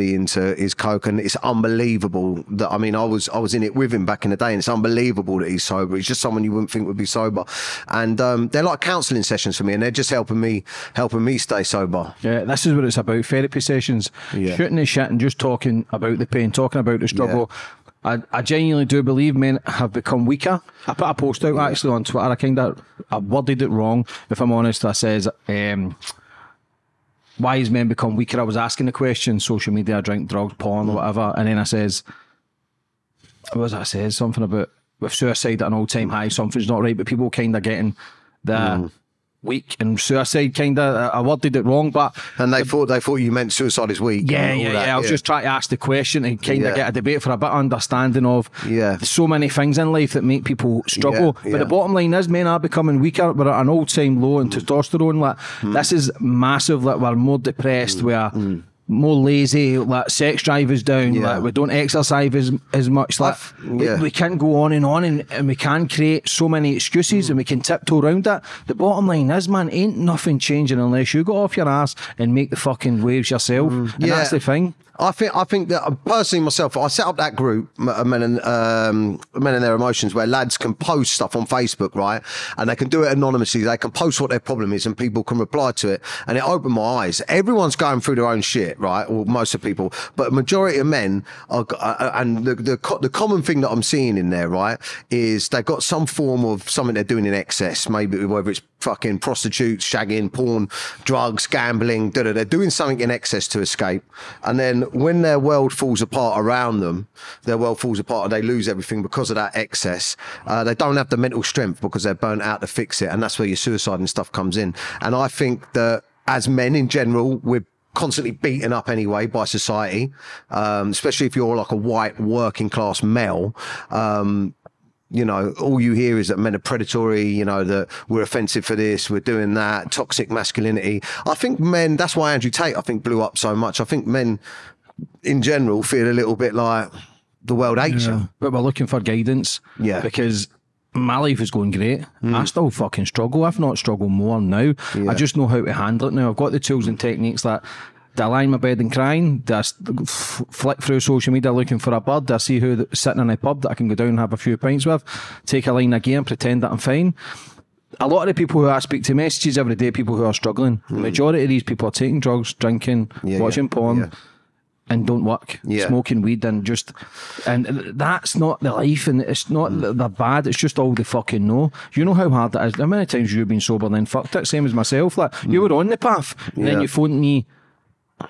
into his coke and it's unbelievable that I mean I was I was in it with him back in the day and it's unbelievable that he's sober he's just someone you wouldn't think would be sober and um, they're like counselling sessions for me and they're just helping me helping me stay sober Yeah, this is what it's about. Therapy sessions, Yeah. shooting the shit and just talking about the pain, talking about the struggle. I, I genuinely do believe men have become weaker. I put a post out actually on Twitter. I kind of I worded it wrong. If I'm honest, I says, um, "Why has men become weaker?" I was asking the question, social media, drink, drugs, porn, or mm. whatever, and then I says, "What was? I says something about with suicide at an all time high. Something's not right, but people kind of getting the mm. Weak and suicide. Kind of, I worded it wrong, but and they thought they thought you meant suicide is weak yeah, yeah, that, yeah. I was just trying to ask the question and kind of Yeah. get a debate for a bit of understanding of Yeah. so many things in life that make people struggle. Yeah, But the bottom line is men are becoming weaker. We're at an all time low in mm. testosterone. Like Hmm. this mm. is massive. Like we're more depressed. Mm. We're more lazy. Like sex drive is down. Yeah. Like we don't exercise as as much. Like yeah. we, we can't go on and on, and, and we can create so many excuses, and we can tiptoe around that. The bottom line is, man, ain't nothing changing unless you go off your ass and make the fucking waves yourself. And Hmm. Yeah. that's the thing. I think I think that uh, personally myself, I set up that group, uh, men and um, men and their emotions, where lads can post stuff on Facebook, right, and they can do it anonymously. They can post what their problem is, and people can reply to it, and it opened my eyes. Everyone's going through their own shit, right, or most of people, but majority of men are, uh, and the, the the common thing that I'm seeing in there, right, is they've got some form of something they're doing in excess, maybe whether it's fucking prostitutes, shagging, porn, drugs, gambling, da da. They're doing something in excess to escape. And then when their world falls apart around them, their world falls apart and they lose everything because of that excess. Uh, they don't have the mental strength because they're burnt out to fix it. And that's where your suicide and stuff comes in. And I think that as men in general, we're constantly beaten up anyway by society, um, especially if you're like a white working class male. Um, you know, all you hear is that men are predatory, you know, that we're offensive for this, we're doing that, toxic masculinity. I think men, that's why Andrew Tate, I think, blew up so much. I think men in general feel a little bit like the world hates you. But we're looking for guidance. Yeah. Because my life is going great. Mm. I still fucking struggle. I've not struggled more now. I just know how to handle it now. I've got the tools and techniques that I lie in my bed and crying? Do I flick through social media looking for a bird? Do I see who that's sitting in a pub that I can go down and have a few pints with? Take a line again, pretend that I'm fine? a lot of the people who I speak to messages every day, people who are struggling. The majority of these people are taking drugs, drinking, Yeah, watching yeah, porn, yeah. and don't work. Yeah. Smoking weed and just, and that's not the life, and it's not Mm. that bad. It's just all the fucking no. You know how hard that is. How many times you've been sober and then fucked it? Same as myself. Like you were on the path, and then Mm. You phoned me.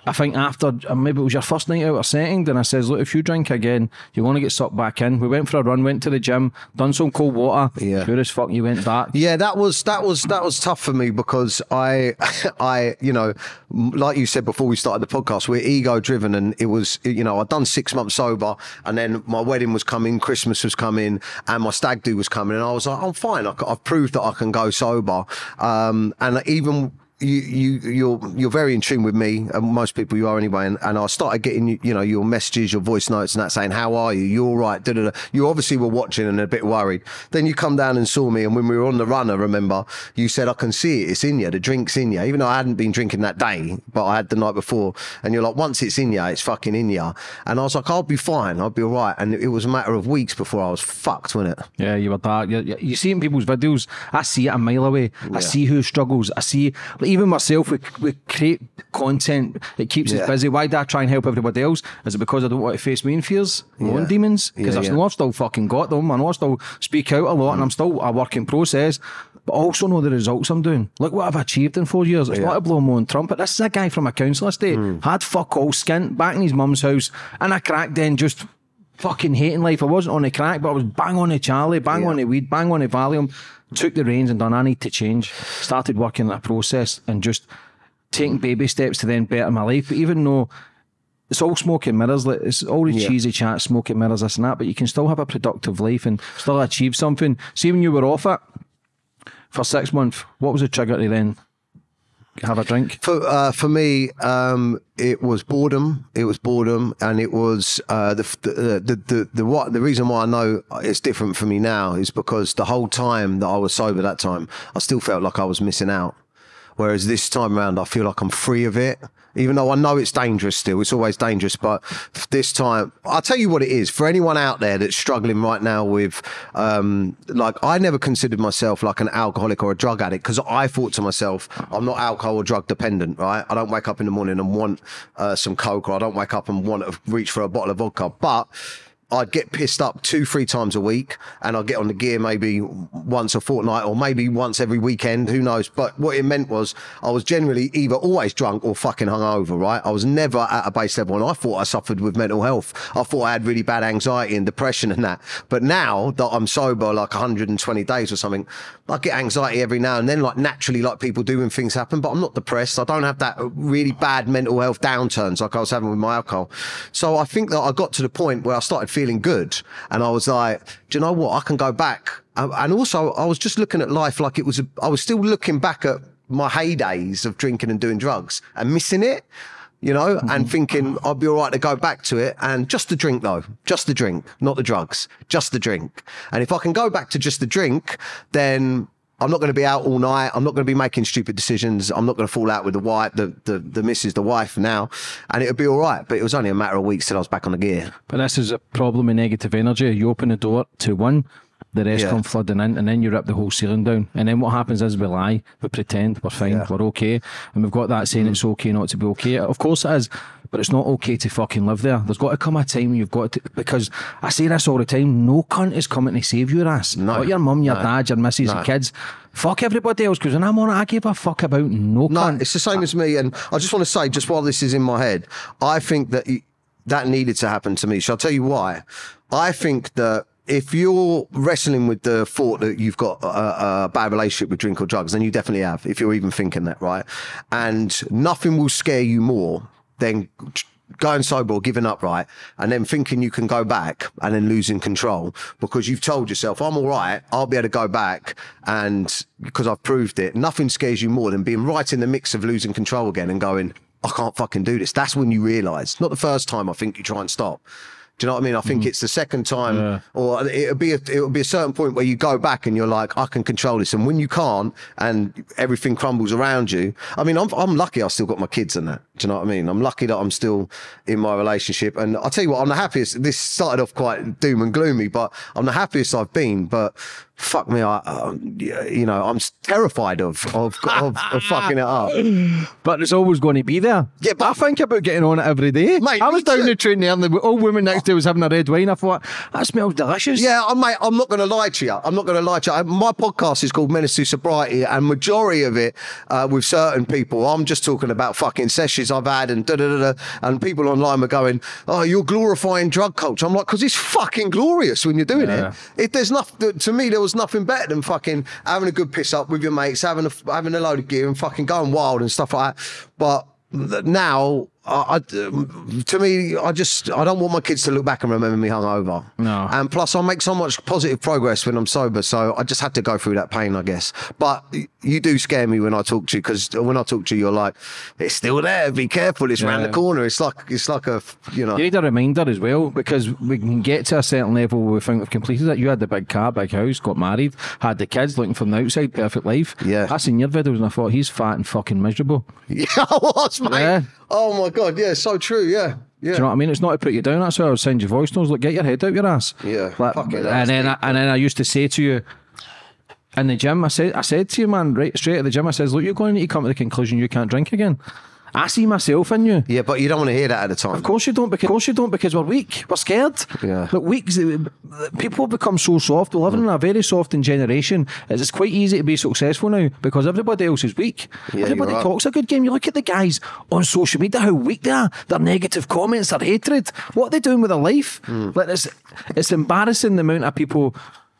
I think after uh, maybe it was your first night out or setting, and I says, look, if you drink again, you're going to get sucked back in. We went for a run, went to the gym, done some cold water. Yeah. Sure as fuck, you went back. Yeah, that was that was that was tough for me because I, I, you know, like you said before we started the podcast, we're ego driven, and it was, you know, I'd done six months sober, and then my wedding was coming, Christmas was coming, and my stag do was coming, and I was like, I'm fine, I, have proved that I can go sober, um, and even you you you're you're very in tune with me and most people you are anyway. And, and I started getting you know your messages your voice notes and that saying how are you? You're all right? Da, da, da. you obviously were watching and a bit worried. Then you come down and saw me and when we were on the run I remember you said I can see it. It's in you. The drink's in you. Even though I hadn't been drinking that day but I had the night before. And you're like once it's in you it's fucking in you. And I was like I'll be fine. I'll be all right. And it was a matter of weeks before I was fucked wasn't it? Yeah, you were dark. You, you, you see in people's videos. I see it a mile away. I see who struggles. I see, like, even myself, we, we create content that keeps Yeah. us busy. Why do I try and help everybody else? Is it because I don't want to face my own fears, my own demons? Because Yeah, I've yeah. know I've still fucking got them. I know I still speak out a lot and I'm still a work in process. But I also know the results I'm doing. Look what I've achieved in four years. It's not a blow my own trumpet. This is a guy from a council estate. Hmm. Had fuck all skint back in his mum's house. And I cracked then just fucking hating life. I wasn't on the crack, but I was bang on the Charlie, bang Yeah. on the weed, bang on the Valium. Took the reins and done. I need to change. Started working that process and just taking baby steps to then better my life. But even though it's all smoke and mirrors, like it's all the Yeah. cheesy chat, smoke and mirrors, this and that, but you can still have a productive life and still achieve something. See, when you were off it for six months, what was the trigger to then have a drink? For uh, for me, um, it was boredom. It was boredom, and it was uh, the, the the the the what the reason why I know it's different for me now is because the whole time that I was sober, that time I still felt like I was missing out. Whereas this time around, I feel like I'm free of it. Even though I know it's dangerous still. It's always dangerous, but this time, I'll tell you what it is. For anyone out there that's struggling right now with, um, like, I never considered myself like an alcoholic or a drug addict because I thought to myself, I'm not alcohol or drug dependent, right? I don't wake up in the morning and want uh, some coke, or I don't wake up and want to reach for a bottle of vodka, but I'd get pissed up two, three times a week, and I'd get on the gear maybe once a fortnight or maybe once every weekend. Who knows? But what it meant was I was generally either always drunk or fucking hungover. Right? I was never at a base level, and I thought I suffered with mental health. I thought I had really bad anxiety and depression and that. But now that I'm sober, like 120 days or something, I get anxiety every now and then, like naturally, like people do when things happen. But I'm not depressed. I don't have that uh, really bad mental health downturns like I was having with my alcohol. So I think that I got to the point where I started feeling good. And I was like, do you know what? I can go back. Uh, and also, I was just looking at life like it was, a, I was still looking back at my heydays of drinking and doing drugs and missing it, you know, mm-hmm. and thinking I'd be all right to go back to it. And just the drink, though, just the drink, not the drugs, just the drink. And if I can go back to just the drink, then I'm not going to be out all night. I'm not going to be making stupid decisions. I'm not going to fall out with the wife, the, the, the missus, the wife now. And it'll be all right. But it was only a matter of weeks till I was back on the gear. But this is a problem of negative energy. You open the door to one, the rest yeah. come flooding in, and then you rip the whole ceiling down. And then what happens is we lie, we pretend we're fine, yeah. we're okay. And we've got that saying mm. it's okay not to be okay. Of course it is but it's not okay to fucking live there. There's got to come a time when you've got to, because I say this all the time, no cunt is coming to save your ass. No. Not your mum, your no. dad, your missus, no. your kids. Fuck everybody else, because when I'm on it, I give a fuck about no, no cunt. it's the same as me. And I just want to say, just while this is in my head, I think that that needed to happen to me. So I'll tell you why? I think that if you're wrestling with the thought that you've got a, a, bad relationship with drink or drugs, then you definitely have, if you're even thinking that, right? And nothing will scare you more than going sober or giving up right? And then thinking you can go back and then losing control because you've told yourself i'm all right. I'll be able to go back. And because i've proved it nothing scares you more than being right in the mix of losing control again and going i can't fucking do this. That's when you realize not the first time i think you try and stop do you know what I mean? I think mm. it's the second time, yeah. or it'll be a, it'll be a certain point where you go back and you're like, I can control this. And when you can't, and everything crumbles around you, I mean, I'm I'm lucky I still got my kids and that. Do you know what I mean? I'm lucky that I'm still in my relationship. And I'll tell you what, I'm the happiest. This started off quite doom and gloomy, but I'm the happiest I've been. But fuck me, I, um, you know, I'm terrified of of, of, of fucking it up. But it's always going to be there. Yeah, but I think about getting on it every day. Mate, I was down too. the train there, and the old woman next to me was having a red wine. I thought that smells delicious. Yeah, I, mate, I'm not going to lie to you. I'm not going to lie to you. My podcast is called Menace to Sobriety, and majority of it uh, with certain people, I'm just talking about fucking sessions I've had, and da da da, da and people online are going, "Oh, you're glorifying drug culture." I'm like, because it's fucking glorious when you're doing yeah. it. If there's nothing to me, there was was nothing better than fucking having a good piss up with your mates, having a having a load of gear and fucking going wild and stuff like that. But now I, I, to me, I just I don't want my kids to look back and remember me hungover. No. And plus, I make so much positive progress when I'm sober, so I just had to go through that pain, I guess. But you do scare me when I talk to you because when I talk to you, you're like, it's still there. Be careful. It's yeah. around the corner. It's like it's like a you know. You need a reminder as well because we can get to a certain level where we think we've completed it. You had the big car, big house, got married, had the kids looking from the outside, perfect life. Yeah. I seen your videos and I thought he's fat and fucking miserable. Yeah, I was, mate. Yeah. Oh my god, yeah, so true, yeah. Yeah. Do you know what I mean? It's not to put you down. That's why I would send you voice notes. Like, get your head out your ass. Yeah. Like, it, and then, I, and then I used to say to you in the gym, I said, I said to you, man, right straight at the gym, I says, look, you're going to need to come to the conclusion you can't drink again. I see myself in you. Yeah, but you don't want to hear that at the time. Of course you don't. Because, of course you don't because we're weak. We're scared. Yeah. But weak. People become so soft. We're living mm. in a very soft generation. It's quite easy to be successful now because everybody else is weak. Yeah, everybody talks a good game. You look at the guys on social media, how weak they are. Their negative comments, their hatred. What are they doing with their life? Mm. Like it's, it's embarrassing the amount of people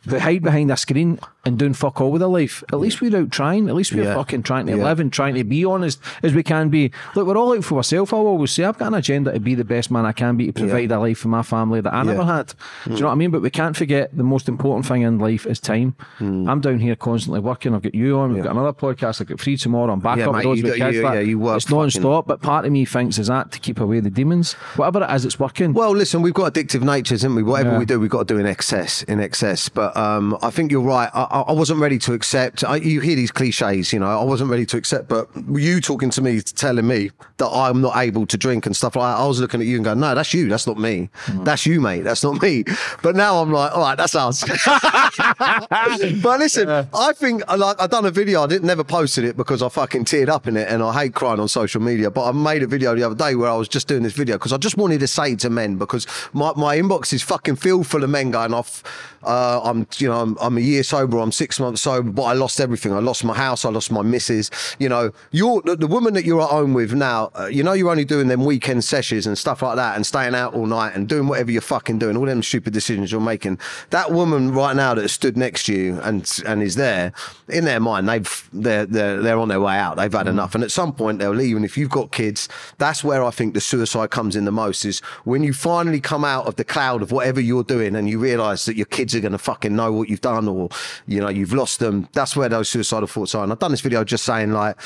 who hide behind a screen and doing fuck all with their life. At least we're out trying. At least we're yeah. fucking trying to yeah. live and trying to be honest as we can be. Look, we're all out for ourselves. I always say I've got an agenda to be the best man I can be to provide yeah. a life for my family that I never had. Mm. Do you know what I mean? But we can't forget the most important thing in life is time. Mm. I'm down here constantly working. I've got you on. We've got another podcast. I've got free tomorrow. I'm back up mate, with kids. You, yeah, you work. It's non-stop. But part of me thinks is that to keep away the demons. Whatever it is, it's working. Well, listen, we've got addictive natures, haven't we? Whatever we do, we've got to do in excess. In excess. But um, I think you're right. I, I, I wasn't ready to accept. I, you hear these cliches, you know. I wasn't ready to accept, but you talking to me, telling me that I'm not able to drink and stuff like that. I was looking at you and going, "No, that's you. That's not me. That's you, mate. That's not me." But now I'm like, "All right, that's us." but listen, I think like I done a video. I didn't never posted it because I fucking teared up in it, and I hate crying on social media. But I made a video the other day where I was just doing this video because I just wanted to say to men because my, my inbox is fucking filled full of men going off. Uh, I'm you know I'm, I'm a year sober. I'm six months sober, but I lost everything. I lost my house. I lost my missus. You know, you're the, the woman that you're at home with now. Uh, you know, you're only doing them weekend sessions and stuff like that, and staying out all night and doing whatever you're fucking doing. All them stupid decisions you're making. That woman right now that stood next to you and and is there in their mind, they've they're they're they're on their way out. They've had enough, and at some point they'll leave. And if you've got kids, that's where I think the suicide comes in the most. Is when you finally come out of the cloud of whatever you're doing, and you realise that your kids are going to fucking know what you've done, or you know you've lost them. That's where those suicidal thoughts are. And I've done this video just saying like,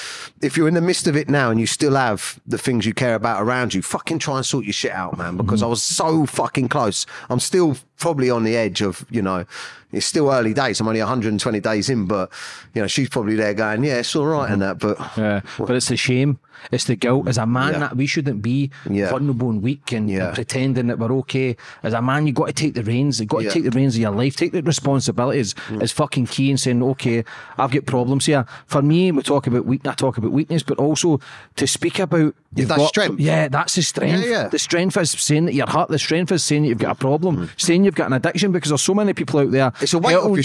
if you're in the midst of it now and you still have the things you care about around you, fucking try and sort your shit out, man. Because mm-hmm. I was so fucking close. I'm still probably on the edge of you know it's still early days i'm only 120 days in but you know she's probably there going yeah it's all right and mm-hmm. that but Yeah, but it's a shame. It's the guilt. As a man, Yeah. that we shouldn't be Yeah. vulnerable and weak and, Yeah. and pretending that we're okay. As a man, you got to take the reins. You got to take the reins of your life. Take the responsibilities. It's fucking key in saying, okay, I've got problems here. For me, we talk about weak. I talk about weakness, but also to speak about you've that's got- strength. Yeah, that's the strength. Yeah. The strength is saying that you're hurt. The strength is saying that you've got a problem. Saying you've got an addiction because there's so many people out there. Mm. It's a weight off your yeah.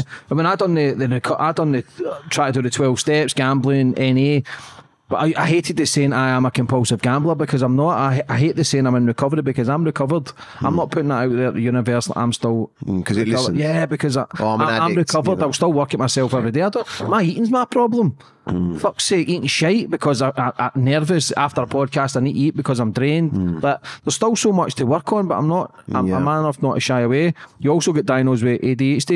shoulders. I mean, I done the, the I done the try to do the twelve steps, gambling, NA. But I, I hated the saying I am a compulsive gambler because I'm not. I, I hate the saying I'm in recovery because I'm recovered. I'm not putting that out there at the universe. that I'm still Mm, 'cause it recovered. listens. Yeah, because I, Oh, I'm I, am recovered. you know. I'll still work at myself every day. I don't, my eating's my problem. Mm. Fuck's sake, eating shite because I, I, I'm nervous after a podcast. I need to eat because I'm drained. But there's still so much to work on. But I'm not. I'm, Mm. Yeah. I'm man enough not to shy away. You also get diagnosed with ADHD.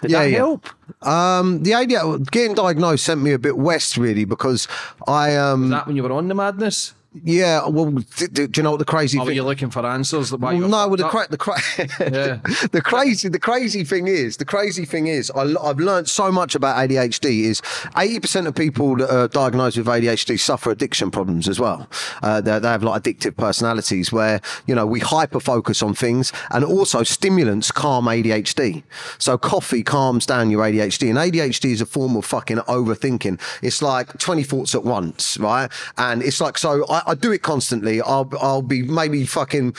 Did Yeah, that yeah. help? Um the idea getting diagnosed sent me a bit west really because i um Was that when you were on the madness? Yeah well d- d- do you know what the crazy were thing you looking for answers? Why Well, no, well, the, cra- the, cra- Yeah. the crazy, the crazy thing is, the crazy thing is, I, have learned so much about ADHD. Is eighty percent of people that are diagnosed with ADHD suffer addiction problems as well. Uh, they, they have like addictive personalities where you know we hyper focus on things, and also stimulants calm ADHD. So coffee calms down your ADHD, and ADHD is a form of fucking overthinking. It's like twenty thoughts at once, right? And it's like so. I, I do it constantly. I'll I'll be maybe fucking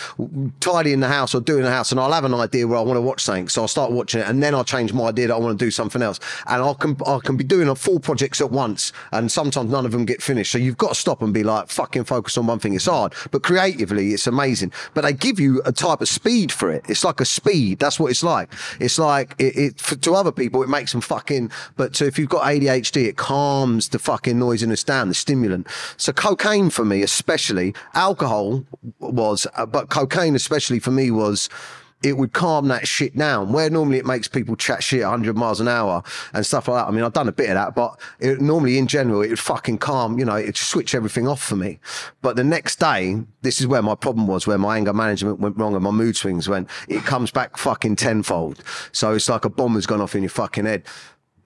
tidying the house or doing the house, and I'll have an idea where I want to watch something. So I'll start watching it, and then I'll change my idea that I want to do something else. And I can I can be doing four projects at once, and sometimes none of them get finished. So you've got to stop and be like fucking focus on one thing. It's hard, but creatively it's amazing. But they give you a type of speed for it. It's like a speed. That's what it's like. It's like it, it for, to other people it makes them fucking. But to, if you've got ADHD, it calms the fucking noisiness down, the stimulant. So cocaine for me, especially alcohol was, uh, but cocaine especially for me was it would calm that shit down. Where normally it makes people chat shit 100 miles an hour and stuff like that. I mean, I've done a bit of that, but it, normally in general, it would fucking calm, you know, it'd switch everything off for me. But the next day, this is where my problem was, where my anger management went wrong and my mood swings went, it comes back fucking tenfold. So it's like a bomb has gone off in your fucking head.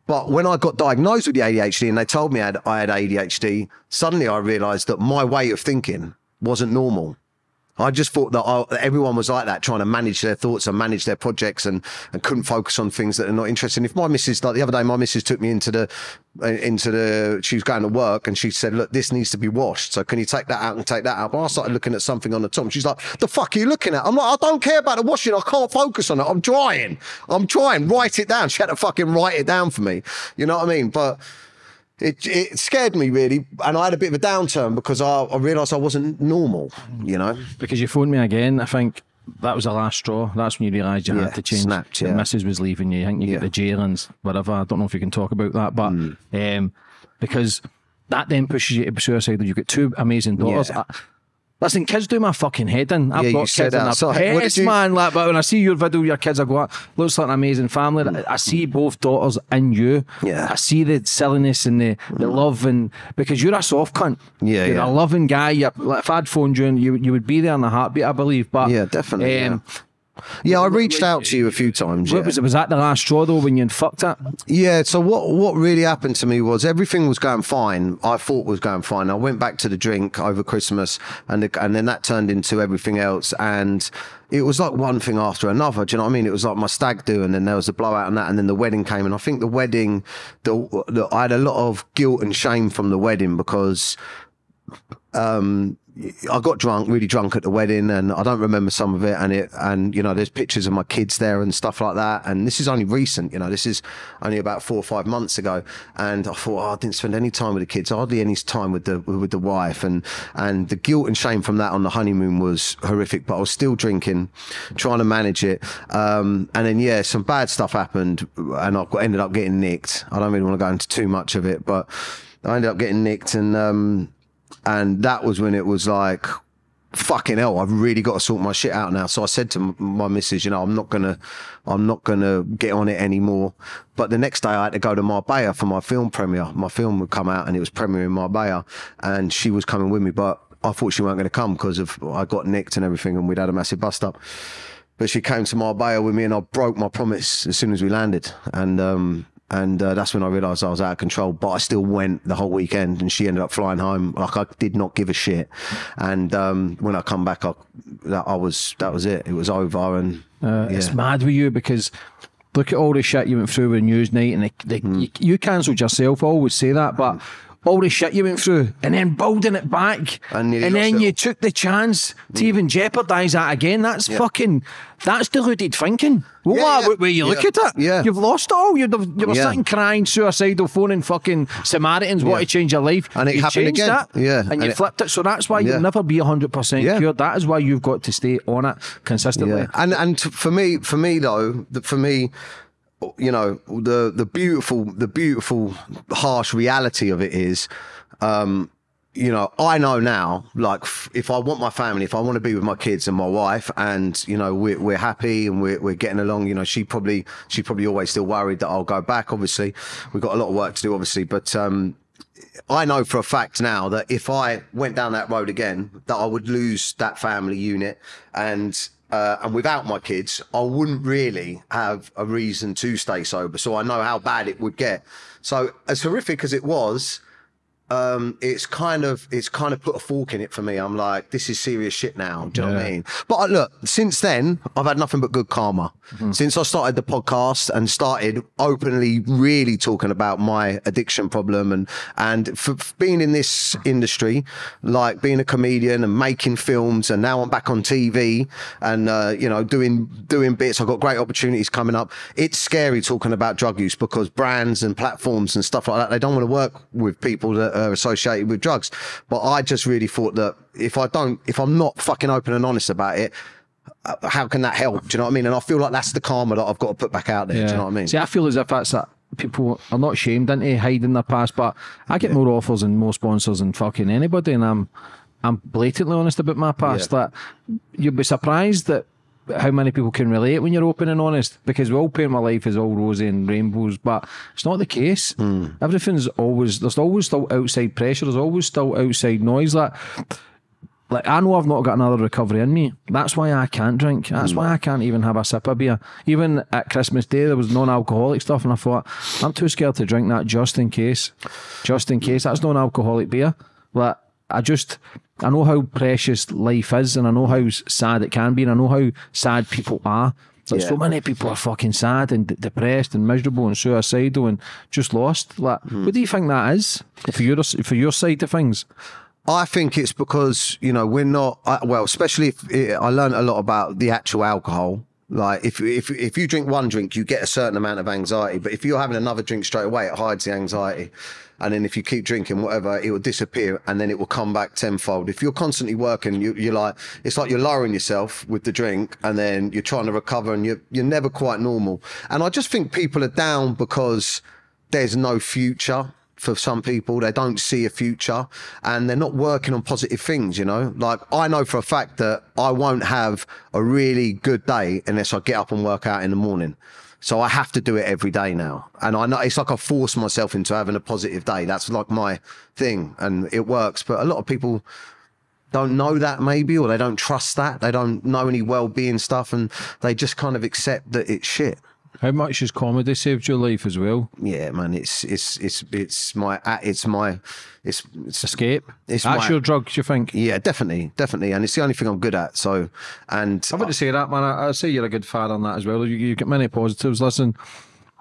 But when I got diagnosed with the ADHD and they told me I had, I had ADHD, suddenly I realized that my way of thinking wasn't normal. I just thought that I, everyone was like that, trying to manage their thoughts and manage their projects, and, and couldn't focus on things that are not interesting. If my missus, like the other day, my missus took me into the uh, into the, she was going to work, and she said, "Look, this needs to be washed. So can you take that out and take that out?" But I started looking at something on the top. She's like, "The fuck are you looking at?" I'm like, "I don't care about the washing. I can't focus on it. I'm trying. I'm trying. Write it down." She had to fucking write it down for me. You know what I mean? But it, it scared me really, and I had a bit of a downturn because I, I realised I wasn't normal. You know, because you phoned me again. I think that was the last straw. That's when you realised you Yeah, had to change. snapped, The yeah. missus was leaving you. I think you Yeah. get the jail and whatever. I don't know if you can talk about that, but Hmm. um, because that then pushes you to be suicidal. You've got two amazing daughters. Yeah. I- Listen, kids do my fucking head in. I've Yeah, got kids in their did pets, you- man. Like, but when I see your video, your kids, I go, "Ah, looks like an amazing family. I see both daughters in you. Yeah. I see the silliness and the, the love, and because you're a soft cunt. Yeah, you're yeah. a loving guy. You're, like, if I'd phoned you, and you you would be there in a heartbeat, I believe. But Yeah, definitely, yeah. Yeah, I reached out to you a few times. Yeah. was, was that the last straw though when you fucked up? Yeah, so what what really happened to me was everything was going fine. I thought was going fine. I went back to the drink over Christmas, and the, and then that turned into everything else, and it was like one thing after another. Do you know what I mean? It was like my stag do, and then there was a blowout and that, and then the wedding came, and I think the wedding, the, the I had a lot of guilt and shame from the wedding because um, I got drunk, really drunk at the wedding, and I don't remember some of it. And it, and you know, there's pictures of my kids there and stuff like that. And this is only recent, you know, this is only about four or five months ago. And I thought, oh, I didn't spend any time with the kids, hardly any time with the with the wife, and and the guilt and shame from that on the honeymoon was horrific. But I was still drinking, trying to manage it. Um, and then yeah, some bad stuff happened, and I ended up getting nicked. I don't really want to go into too much of it, but I ended up getting nicked and. Um, and that was when it was like fucking hell i've really got to sort my shit out now. So i said to my missus you know i'm not gonna i'm not gonna get on it anymore. But the next day i had to go to marbella for my film premiere. My film would come out and it was premiering in marbella and she was coming with me but i thought she weren't going to come because of i got nicked and everything and we'd had a massive bust up. But she came to marbella with me and i broke my promise as soon as we landed. And um and uh, that's when I realised I was out of control. But I still went the whole weekend, and she ended up flying home. Like I did not give a shit. And um, when I come back, I, that, I was that was it. It was over, and uh, yeah. it's mad with you because look at all the shit you went through with Newsnight, and the, the, mm. you, you cancelled yourself. I always say that, but all the shit you went through and then building it back. And, and then you took the chance to mm. even jeopardise that again. That's yeah. fucking, that's deluded thinking. Well, yeah, yeah. Where you look at it, yeah. you've lost it all. You were sitting crying, suicidal, phoning fucking Samaritans, want to change your life. And it you happened again. That, yeah. And, and you it, flipped it. So that's why you'll never be 100% cured. That is why you've got to stay on it consistently. And, and for me, for me though, for me, you know the the beautiful the beautiful harsh reality of it is um you know i know now like if i want my family if i want to be with my kids and my wife and you know we're, we're happy and we're, we're getting along you know she probably she probably always still worried that i'll go back obviously. We've got a lot of work to do obviously but um I know for a fact now that if I went down that road again, that I would lose that family unit, and uh, and without my kids, I wouldn't really have a reason to stay sober. So I know how bad it would get. So as horrific as it was, um, it's kind of it's kind of put a fork in it for me. I'm like, this is serious shit now. Do you yeah. know what I mean? But uh, look, since then, I've had nothing but good karma. Mm-hmm. Since I started the podcast and started openly, really talking about my addiction problem and and for, for being in this industry, like being a comedian and making films, and now I'm back on TV and uh, you know doing doing bits. I've got great opportunities coming up. It's scary talking about drug use because brands and platforms and stuff like that they don't want to work with people that are associated with drugs. But I just really thought that if I don't, if I'm not fucking open and honest about it, uh, how can that help? Do you know what I mean? And I feel like that's the karma that I've got to put back out there. Yeah. Do you know what I mean? See, I feel as if that's that people are not shamed into hiding their past, but I get yeah. more offers and more sponsors than fucking anybody, and I'm I'm blatantly honest about my past. Yeah. That you'd be surprised that how many people can relate when you're open and honest because we all paint my life as all rosy and rainbows, but it's not the case. Mm. Everything's always there's always still outside pressure. There's always still outside noise. Like, like I know I've not got another recovery in me. That's why I can't drink. That's mm. why I can't even have a sip of beer. Even at Christmas Day, there was non-alcoholic stuff, and I thought I'm too scared to drink that just in case. Just in case that's non-alcoholic beer. Like I just I know how precious life is, and I know how sad it can be, and I know how sad people are. Like yeah. so many people are fucking sad and d- depressed and miserable and suicidal and just lost. Like, mm. what do you think that is for your for your side of things? I think it's because you know we're not well, especially if it, I learned a lot about the actual alcohol. Like if if if you drink one drink, you get a certain amount of anxiety, but if you're having another drink straight away, it hides the anxiety and then if you keep drinking whatever it will disappear and then it will come back tenfold. If you're constantly working you, you're like it's like you're lowering yourself with the drink and then you're trying to recover and you're, you're never quite normal. And i just think people are down because there's no future for some people. They don't see a future and they're not working on positive things you know? Like i know for a fact that i won't have a really good day unless i get up and work out in the morning so I have to do it every day now. And I know it's like I force myself into having a positive day. That's like my thing and it works. But a lot of people don't know that maybe, or they don't trust that. They don't know any well-being stuff, and they just kind of accept that it's shit. How much has comedy saved your life as well? Yeah, man, it's it's it's it's my uh, it's my it's it's Escape. It's That's my- your drugs, you think? yeah, definitely, definitely, and it's the only thing I'm good at. So, and I wouldn't say that, man. I, I'd say you're a good fan on that as well. You, you get many positives. Listen,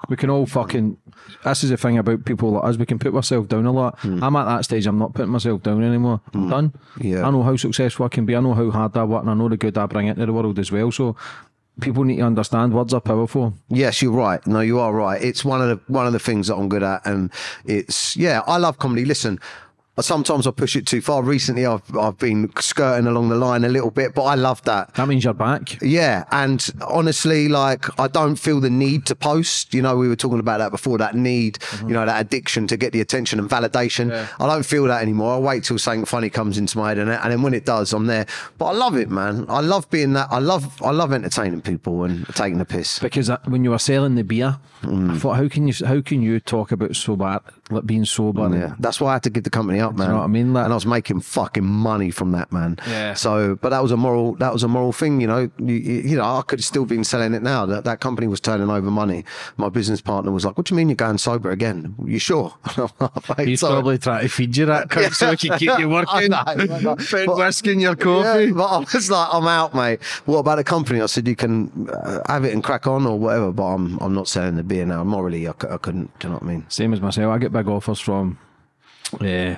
we can all fucking. This is the thing about people like us. We can put ourselves down a lot. Hmm. I'm at that stage. I'm not putting myself down anymore. I'm hmm. done. Yeah. I know how successful I can be. I know how hard I work, and I know the good I bring into the world as well. So. People need to understand words are powerful. Yes, you're right. No, you are right. It's one of the one of the things that I'm good at, and it's yeah. I love comedy. Listen, sometimes I push it too far. Recently, I've I've been skirting along the line a little bit, but I love that. That means you're back. Yeah, and honestly, like I don't feel the need to post. You know, we were talking about that before. That need, you know, that addiction to get the attention and validation. Yeah. I don't feel that anymore. I wait till something funny comes into my head, and, and then when it does, I'm there. But I love it, man. I love being that. I love I love entertaining people and taking the piss. because when you were selling the beer, Mm. I thought, how can you how can you talk about sober, like being sober? Yeah, that's why I had to give the company up, man. know what I mean? Like- and I was making fucking money from that, man. Yeah. So, but that was a moral. That was a moral thing, you know. You, you you know, I could have still been selling it now. That that company was turning over money. My business partner was like, "What do you mean you're going sober again? You sure?" Mate, He's so- probably trying to feed you that cunt so he can keep you working. I know, I know. Put But- whiskey in your coffee. Yeah, but I was like, I'm out, mate. What about the company? I said, you can uh, have it and crack on or whatever, but I'm I'm not selling the beer now. Morally, I, I couldn't. Do you know what I mean? Same as myself. I get big offers from uh,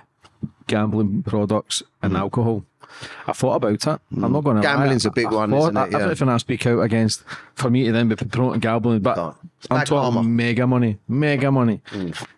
gambling products and alcohol. I thought about it. I'm not going to. Gambling's a big one, isn't it? Yeah. Everything I speak out against, for me to then be promoting gambling, but I'm talking mega money, mega money.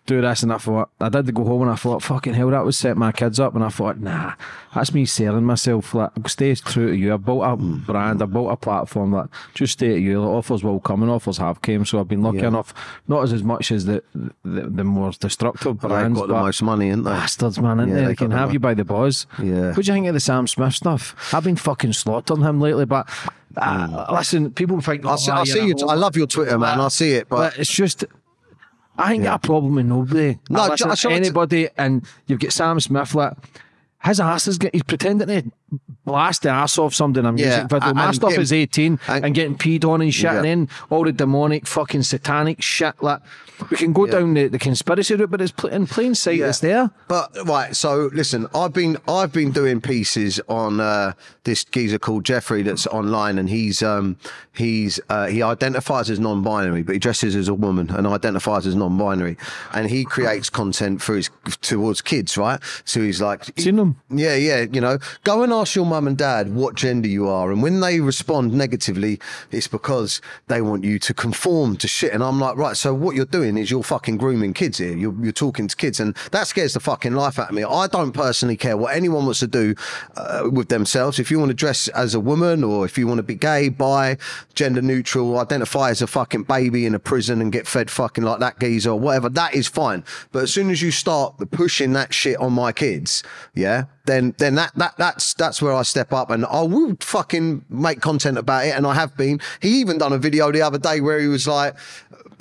Do this, and I thought I did go home and I thought, fucking hell, that would set my kids up, and I thought, nah, that's me selling myself. Like, stay true to you. I've built a mm. brand, I've built a platform that just stay to you. The offers will come, and offers have came. So I've been lucky Yeah. enough, not as as much as the the, the more destructive They've brands, got the most money, ain't they? bastards, man, isn't Yeah, they? they They can have you by the buzz. Yeah. What do you think of the Sam Smith stuff? I've been fucking slaughtering him lately, but uh, listen, people think. Mm. I see, oh, I see you. I love your Twitter, man. I see it, but But it's just, I ain't got a problem with nobody. No, I ju- listen I to saw it- anybody, and you've got Sam Smith, like, his ass is getting, he's pretending to blast the ass off somebody I'm Yeah, video. and- My and stuff getting- is 18 and- and, getting peed on and shit, Yeah. and then all the demonic fucking satanic shit. Like, we can go down the, the conspiracy route, but it's pl- in plain sight, Yeah. it's there. But right, so listen, I've been I've been doing pieces on uh, this geezer called Jeffrey that's online, and he's um he's uh, he identifies as non-binary, but he dresses as a woman and identifies as non-binary, and he creates content for his towards kids, right? So he's like, Seen them? yeah, yeah, you know, go and ask your mum and dad what gender you are, and when they respond negatively, it's because they want you to conform to shit. And I'm like, right, so what you're doing is you're fucking grooming kids here. You're, you're talking to kids, and that scares the fucking life out of me. I don't personally care what anyone wants to do uh, with themselves. If you want to dress as a woman, or if you want to be gay, bi, gender neutral, identify as a fucking baby in a prison and get fed fucking like that geezer or whatever, that is fine. But as soon as you start pushing that shit on my kids, yeah, then then that that that's that's where I step up and I will fucking make content about it, and I have been. He even done a video the other day where he was like.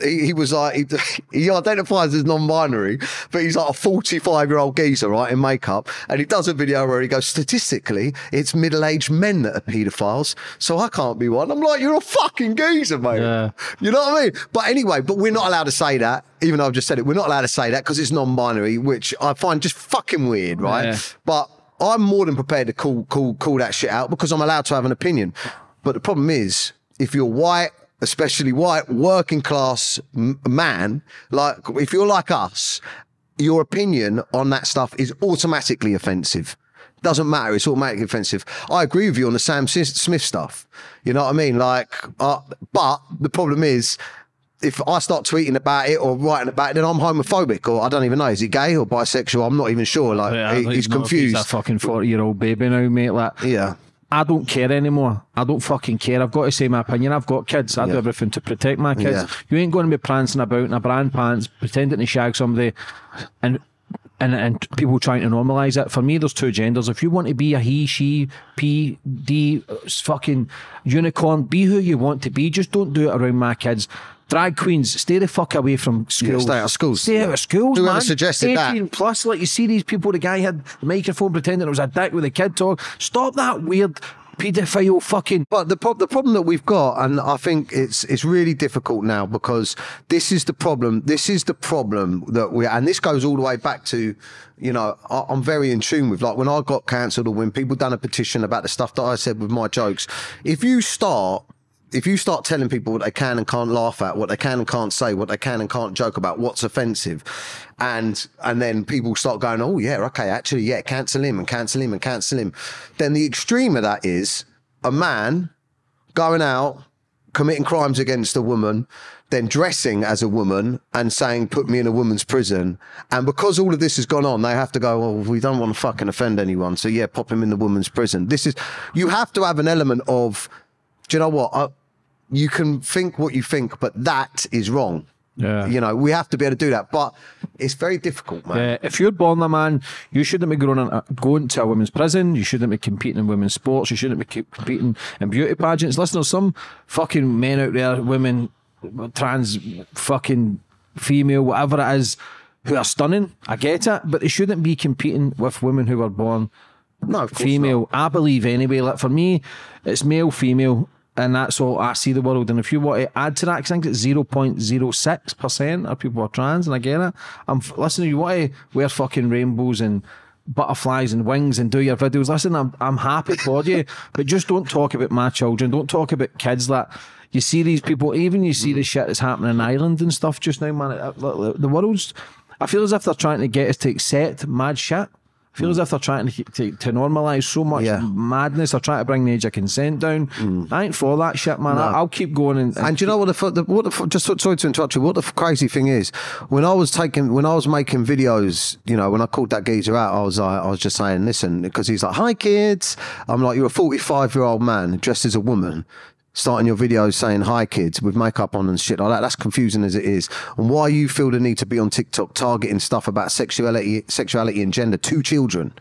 He, he was like he, he identifies as non-binary, but he's like a 45-year-old geezer, right, in makeup, and he does a video where he goes, statistically, it's middle-aged men that are paedophiles, so I can't be one. I'm like, you're a fucking geezer, mate. Yeah. You know what I mean? But anyway, but we're not allowed to say that, even though I've just said it. We're not allowed to say that because it's non-binary, which I find just fucking weird, right? Yeah. But I'm more than prepared to call call call that shit out because I'm allowed to have an opinion. But the problem is, if you're white, especially white, working class man, like if you're like us, your opinion on that stuff is automatically offensive. Doesn't matter. It's automatically offensive. I agree with you on the Sam Smith stuff. You know what I mean? Like, uh, but the problem is, if I start tweeting about it or writing about it, then I'm homophobic or I don't even know. Is he gay or bisexual? I'm not even sure. Like, Yeah, he- he's if He's a fucking 40 year old baby now, mate. Like, yeah. I don't care anymore. I don't fucking care. I've got to say my opinion. I've got kids. I do everything to protect my kids. Yeah. You ain't going to be prancing about in a brand pants, pretending to shag somebody, and and and people trying to normalise it. For me, there's two genders. If you want to be a he, she, P, D, uh, fucking unicorn, be who you want to be. Just don't do it around my kids. Drag queens, stay the fuck away from schools. stay out of schools. Stay out of schools, Whoever man. suggested that? 18 plus, like you see these people, the guy had the microphone pretending it was a dick with a kid talk. Stop that weird paedophile fucking. But the pro- the problem that we've got, and I think it's it's really difficult now because this is the problem. This is the problem that we, and this goes all the way back to, you know, I, I'm very in tune with like when I got cancelled or when people done a petition about the stuff that I said with my jokes. If you start if you start telling people what they can and can't laugh at, what they can and can't say, what they can and can't joke about, what's offensive, and and then people start going, oh yeah, okay, actually, yeah, cancel him and cancel him and cancel him, then the extreme of that is a man going out committing crimes against a woman, then dressing as a woman and saying, put me in a woman's prison. And because all of this has gone on, they have to go, well, we don't want to fucking offend anyone. So yeah, pop him in the woman's prison. This is, you have to have an element of, do you know what? I, you can think what you think, but that is wrong. Yeah. You know, we have to be able to do that, but it's very difficult, man. Uh, if you're born a man, you shouldn't be going, on, going to a women's prison. You shouldn't be competing in women's sports. You shouldn't be competing in beauty pageants. Listen, there's some fucking men out there, women, trans, fucking female, whatever it is, who are stunning. I get it, but they shouldn't be competing with women who were born No, female. I believe anyway. Like for me, it's male, female, and that's all I see the world. And if you want to add to that, I think it's zero point zero six percent of people are trans, and I get it. I'm listening. listen. You want to wear fucking rainbows and butterflies and wings and do your videos. Listen, I'm I'm happy for you, but just don't talk about my children. Don't talk about kids that. You see these people, even you see the shit that's happening in Ireland and stuff just now, man. the world's. I feel as if they're trying to get us to accept mad shit. I feel as if they're trying to, to, to normalise so much Yeah. madness. They're trying to bring the age of consent down. Mm. I ain't for that shit, man. I, I'll keep going and, and And do you know what the, the what the just sorry to interrupt you. What the crazy thing is, when I was taking when I was making videos, you know, when I called that geezer out, I was like, I was just saying, listen, because he's like, "Hi kids," I'm like, "You're a 45 year old man dressed as a woman." Starting your videos saying hi kids with makeup on and shit like that. That's confusing as it is. And why you feel the need to be on TikTok targeting stuff about sexuality, sexuality and gender to children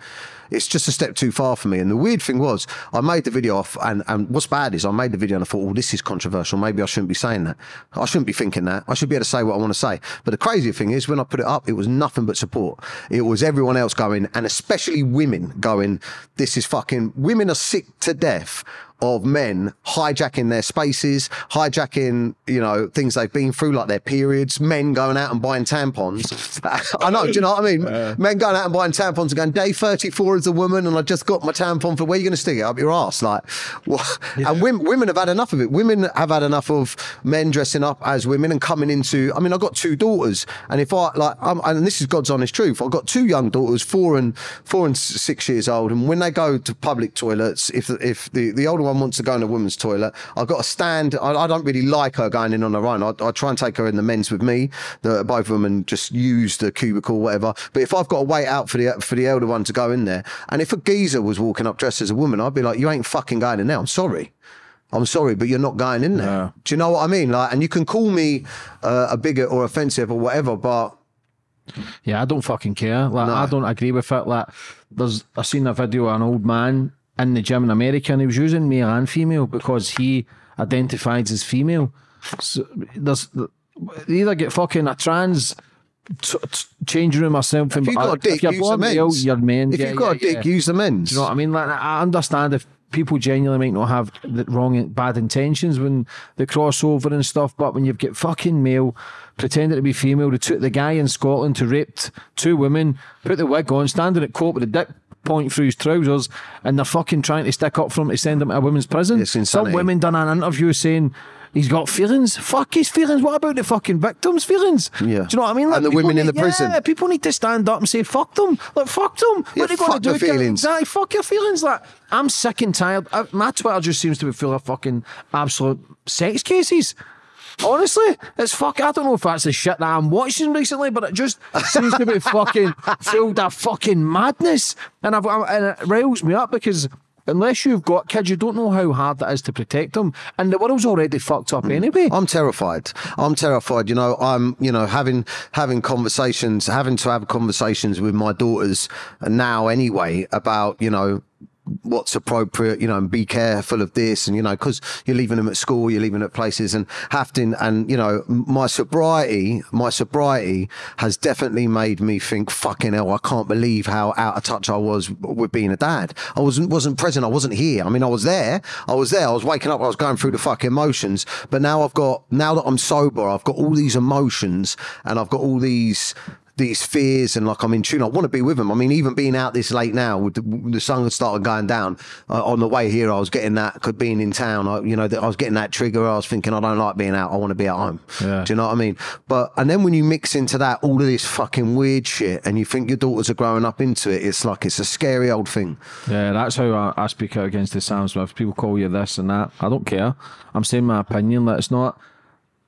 it's just a step too far for me. And the weird thing was, I made the video off, and, and what's bad is I made the video and I thought, well this is controversial. Maybe I shouldn't be saying that. I shouldn't be thinking that. I should be able to say what I want to say. But the crazy thing is, when I put it up, it was nothing but support. It was everyone else going, and especially women going, this is fucking, women are sick to death of men hijacking their spaces, hijacking, you know, things they've been through, like their periods, men going out and buying tampons. I know, do you know what I mean? men going out and buying tampons and going, day 34 as a woman, and I just got my tampon for where are you going to stick it? Up your ass? Like, what? And women, women have had enough of it. Women have had enough of men dressing up as women and coming into, I mean, I've got two daughters, and if I, like, I'm, and this is God's honest truth, I've got two young daughters, four and four and six years old, and when they go to public toilets, if if the, the older one wants to go in a woman's toilet, I've got to stand. I, I don't really like her going in on her own. I, I try and take her in the men's with me, the both of them, and just use the cubicle, or whatever. But if I've got to wait out for the for the elder one to go in there, and if a geezer was walking up dressed as a woman, I'd be like, "You ain't fucking going in there. I'm sorry." I'm sorry, but you're not going in there. Yeah. Do you know what I mean? Like, and you can call me uh, a bigot or offensive or whatever, but Yeah, I don't fucking care. Like I don't agree with it. Like there's I seen a video of an old man in the gym in America and he was using male and female because he identified as female. So there's they either get fucking a trans t- t- changing room or something. if you've got a dick, you're use the male, men's. you're men. If Yeah, you've got yeah, a dick, yeah. use the men's. Do you know what I mean? Like I understand if people genuinely might not have the wrong bad intentions when they cross over and stuff, but when you've got fucking male pretending to be female, they took the guy in Scotland who raped two women, put the wig on, standing at court with a dick point through his trousers, and they're fucking trying to stick up for him to send him to a women's prison. It's Some women done an interview saying. He's got feelings. Fuck his feelings. What about the fucking victims' feelings? Yeah. Do you know what I mean? And the women in need- the prison. Yeah, people need to stand up and say, fuck them. Like, fuck them. Yeah, what are they going to do? the feelings. Exactly. Fuck your feelings. Like, I'm sick and tired. I, my Twitter just seems to be full of fucking absolute sex cases. Honestly, it's fuck. I don't know if that's the shit that I'm watching recently, but it just seems to be fucking filled of fucking madness, and I've and it riles me up because unless you've got kids, you don't know how hard that is to protect them, and the world's already fucked up hmm. anyway. I'm terrified. I'm terrified. You know, I'm, you know, having having conversations, having to have conversations with my daughters now anyway about, you know, what's appropriate, you know, and be careful of this, and you know, because you're leaving them at school, you're leaving at places, and having, and you know, my sobriety, my sobriety has definitely made me think, fucking hell, I can't believe how out of touch I was with being a dad. I wasn't wasn't present. I wasn't here. I mean, I was there. I was there. I was waking up. I was going through the fucking motions. But now I've got now that I'm sober, I've got all these emotions, and I've got all these these fears and like I'm in tune. I want to be with them. I mean, even being out this late now, with the, the sun started going down uh, on the way here, I was getting that. Could being in town, I, you know, I was getting that trigger. I was thinking, I don't like being out. I want to be at home. Yeah. Do you know what I mean? But and then when you mix into that all of this fucking weird shit, and you think your daughters are growing up into it, it's like it's a scary old thing. Yeah, that's how I, I speak out against the Sam Smith. People call you this and that. I don't care. I'm saying my opinion. That it's not.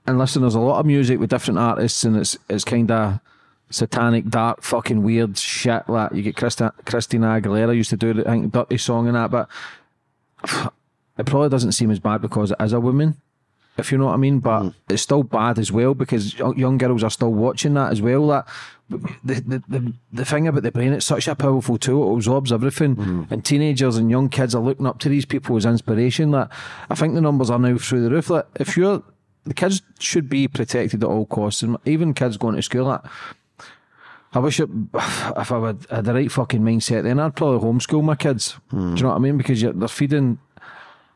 And listen, there's a lot of music with different artists, and it's it's kind of satanic, dark, fucking weird shit. Like you get Christa, Christina Aguilera used to do the I think, dirty song and that, but it probably doesn't seem as bad because it is a woman, if you know what I mean. But mm. it's still bad as well because young girls are still watching that as well. That the, the, the, the thing about the brain, it's such a powerful tool. It absorbs everything, mm. and teenagers and young kids are looking up to these people as inspiration. That I think the numbers are now through the roof. Like if you're the kids should be protected at all costs, and even kids going to school. Like, I wish it, if I would had the right fucking mindset, then I'd probably homeschool my kids. Do you know what I mean? Because they're feeding.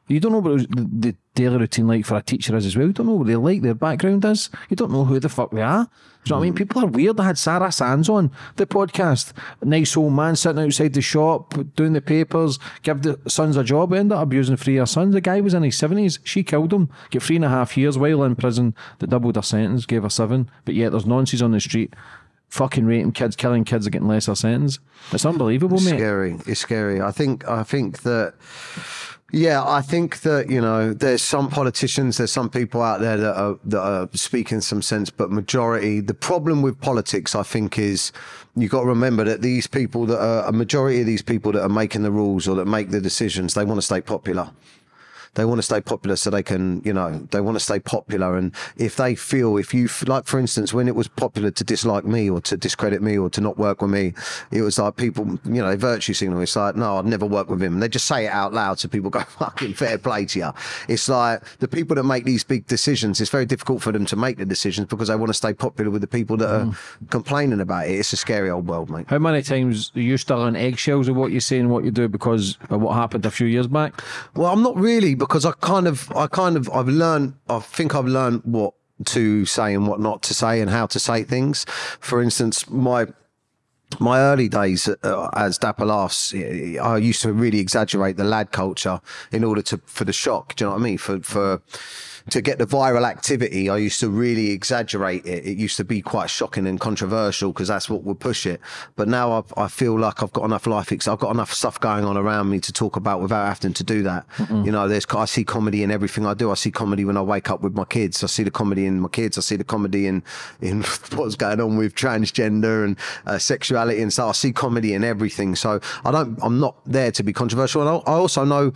You don't know what the, daily routine like for a teacher is as well. You don't know what they like, their background is. You don't know who the fuck they are. Do you know what I mean? People are weird. I had Sarah Sands on the podcast. Nice old man sitting outside the shop doing the papers, give the sons a job, end up abusing three of her sons. The guy was in his 70s. She killed him. Get three and a half years while in prison that doubled her sentence, gave her seven. But yet there's nonsense on the street fucking raping kids, killing kids are getting lesser sentence. It's unbelievable, mate. It's scary. It's scary. I think. I think that. Yeah, I think that you know, there's some politicians, there's some people out there that are that are speaking some sense, but majority. The problem with politics, I think, is you've got to remember that these people that are a majority of these people that are making the rules or that make the decisions, they want to stay popular. They want to stay popular so they can, you know, they want to stay popular. And if they feel, if you, like, for instance, when it was popular to dislike me or to discredit me or to not work with me, it was like people, you know, virtue signal. It's like, no, I'd never work with him. And they just say it out loud so people go, fucking fair play to you. It's like the people that make these big decisions, it's very difficult for them to make the decisions because they want to stay popular with the people that are complaining about it. It's a scary old world, mate. How many times are you still on eggshells of what you say and what you do because of what happened a few years back? Well, I'm not really because I kind of, I kind of, I've learned, I think I've learned what to say and what not to say and how to say things. For instance, my, my early days uh, as Dapper Laughs, I used to really exaggerate the lad culture in order to, for the shock. Do you know what I mean? For, for, to get the viral activity, I used to really exaggerate it. It used to be quite shocking and controversial because that's what would push it. But now I've, I feel like I've got enough life, I've got enough stuff going on around me to talk about without having to do that. You know, there's I see comedy in everything I do. I see comedy when I wake up with my kids. I see the comedy in my kids. I see the comedy in in what's going on with transgender and uh, sexuality and stuff. I see comedy in everything. So I don't. I'm not there to be controversial. And I I also know.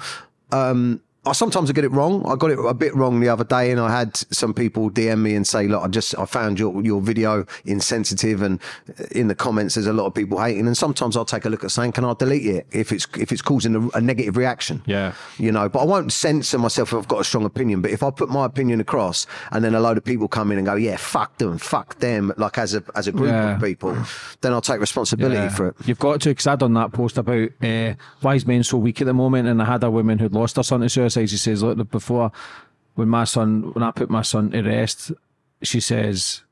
Um, I sometimes I get it wrong. I got it a bit wrong the other day, and I had some people DM me and say, "Look, I just I found your your video insensitive," and in the comments there's a lot of people hating. And sometimes I'll take a look at saying, "Can I delete it if it's if it's causing a, a negative reaction?" Yeah. you know. But I won't censor myself if I've got a strong opinion. But if I put my opinion across, and then a load of people come in and go, "Yeah, fuck them, fuck them," like as a as a group Yeah. of people, then I'll take responsibility Yeah. for it. You've got to, because I done that post about uh, why is men so weak at the moment, and I had a woman who'd lost her son to suicide. She says, "Look, before when my son, when I put my son to rest, she says,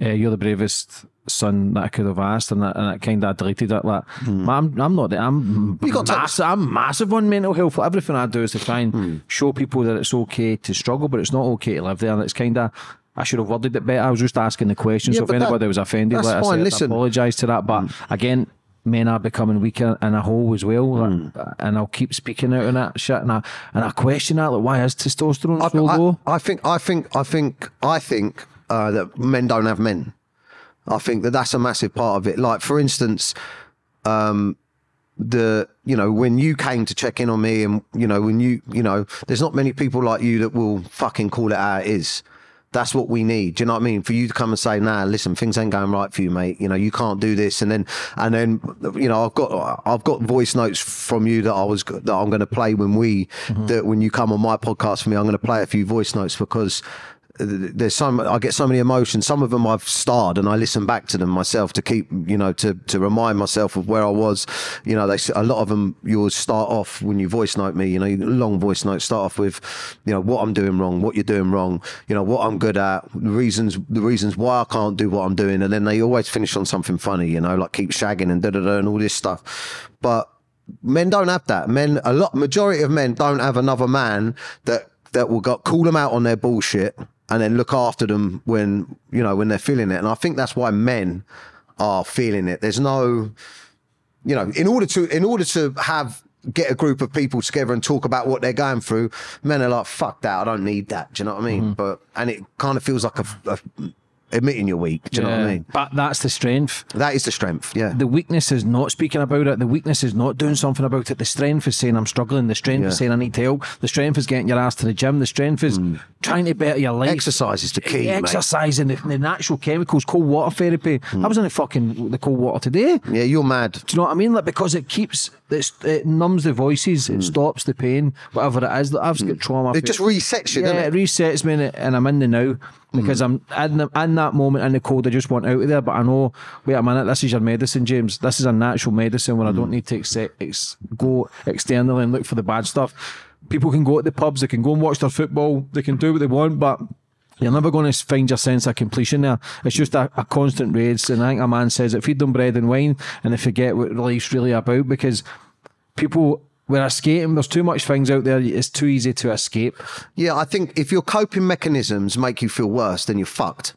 uh, you're the bravest son that I could have asked,' and that, and kind of deleted it. Like, hmm. I'm, I'm not, I'm You got to- massive, I'm massive on mental health. Everything I do is to try and hmm. show people that it's okay to struggle, but it's not okay to live there, and it's kind of." I should have worded it better. I was just asking the question. Yeah, so if but that- anybody was offended, that's let us fine. say it. Listen. I apologise to that. But hmm. again, men are becoming weaker in a whole as well. like, and I'll keep speaking out on that shit. And I, and I question that. Like, why is testosterone so low? I, I think, I think, I think, I think uh, that men don't have men. I think that that's a massive part of it. Like, for instance, um, the you know when you came to check in on me, and you know when you you know, there's not many people like you that will fucking call it how it is. That's what we need. Do you know what I mean? For you to come and say, "Nah, listen, things ain't going right for you, mate. You know, you can't do this." And then, and then, you know, I've got, I've got voice notes from you that I was that I'm going to play when we, mm-hmm. that when you come on my podcast for me, I'm going to play a few voice notes because there's some I get so many emotions. Some of them I've starred and I listen back to them myself to keep you know to to remind myself of where I was. You know, they a lot of them you'll start off when you voice note me. You know, long voice notes start off with you know what I'm doing wrong, what you're doing wrong. You know what I'm good at, the reasons the reasons why I can't do what I'm doing, and then they always finish on something funny. You know, like keep shagging and da da da and all this stuff, but. Men don't have that. Men, a lot, majority of men don't have another man that that will go, call them out on their bullshit and then look after them when you know when they're feeling it. And I think that's why men are feeling it. There's no, you know, in order to in order to have get a group of people together and talk about what they're going through, men are like, "Fuck that! I don't need that." Do you know what I mean? Mm-hmm. But and it kind of feels like a, a admitting you're weak. Do you know what I mean? But that's the strength. That is the strength. Yeah. The weakness is not speaking about it. The weakness is not doing something about it. The strength is saying I'm struggling. The strength is saying I need help. The strength is getting your ass to the gym. The strength is mm. trying to better your life. Exercise is the key, mate. The, the natural chemicals, cold water therapy. Mm. I was in the fucking the cold water today. yeah, you're mad. Do you know what I mean? Like because it keeps it's, it numbs the voices, it mm. stops the pain, whatever it is. I've got trauma. It just resets you, yeah, it it? resets me, and I'm in the now because mm. I'm in, the, in that moment in the cold. I just want out of there, but I know. Wait a minute, this is your medicine, James. This is a natural medicine where I don't mm. need to ex- ex- go externally and look for the bad stuff. People can go to the pubs, they can go and watch their football, they can do what they want, but. You're never going to find your sense of completion there. It's just a, a constant race. And I think a man says it feed them bread and wine and they forget what life's really about because people, we're escaping. There's too much things out there. It's too easy to escape. Yeah, I think if your coping mechanisms make you feel worse, then you're fucked.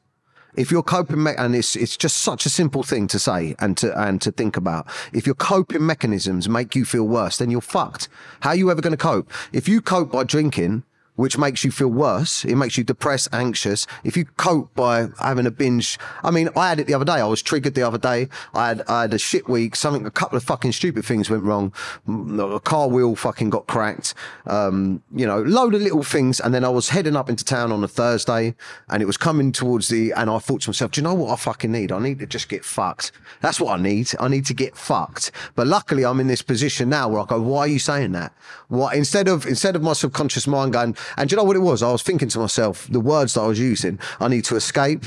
If your coping me- and it's it's just such a simple thing to say and to and to think about. If your coping mechanisms make you feel worse, then you're fucked. How are you ever going to cope? If you cope by drinking, which makes you feel worse, it makes you depressed, anxious. If you cope by having a binge, I mean, I had it the other day. I was triggered the other day. I had I had a shit week. Something, a couple of fucking stupid things went wrong. A car wheel fucking got cracked. Um, you know, load of little things. And then I was heading up into town on a Thursday, and it was coming towards the. And I thought to myself, do you know what I fucking need? I need to just get fucked. That's what I need. I need to get fucked. But luckily, I'm in this position now where I go, why are you saying that? Why instead of instead of my subconscious mind going, and do you know what it was? I was thinking to myself, the words that I was using. I need to escape.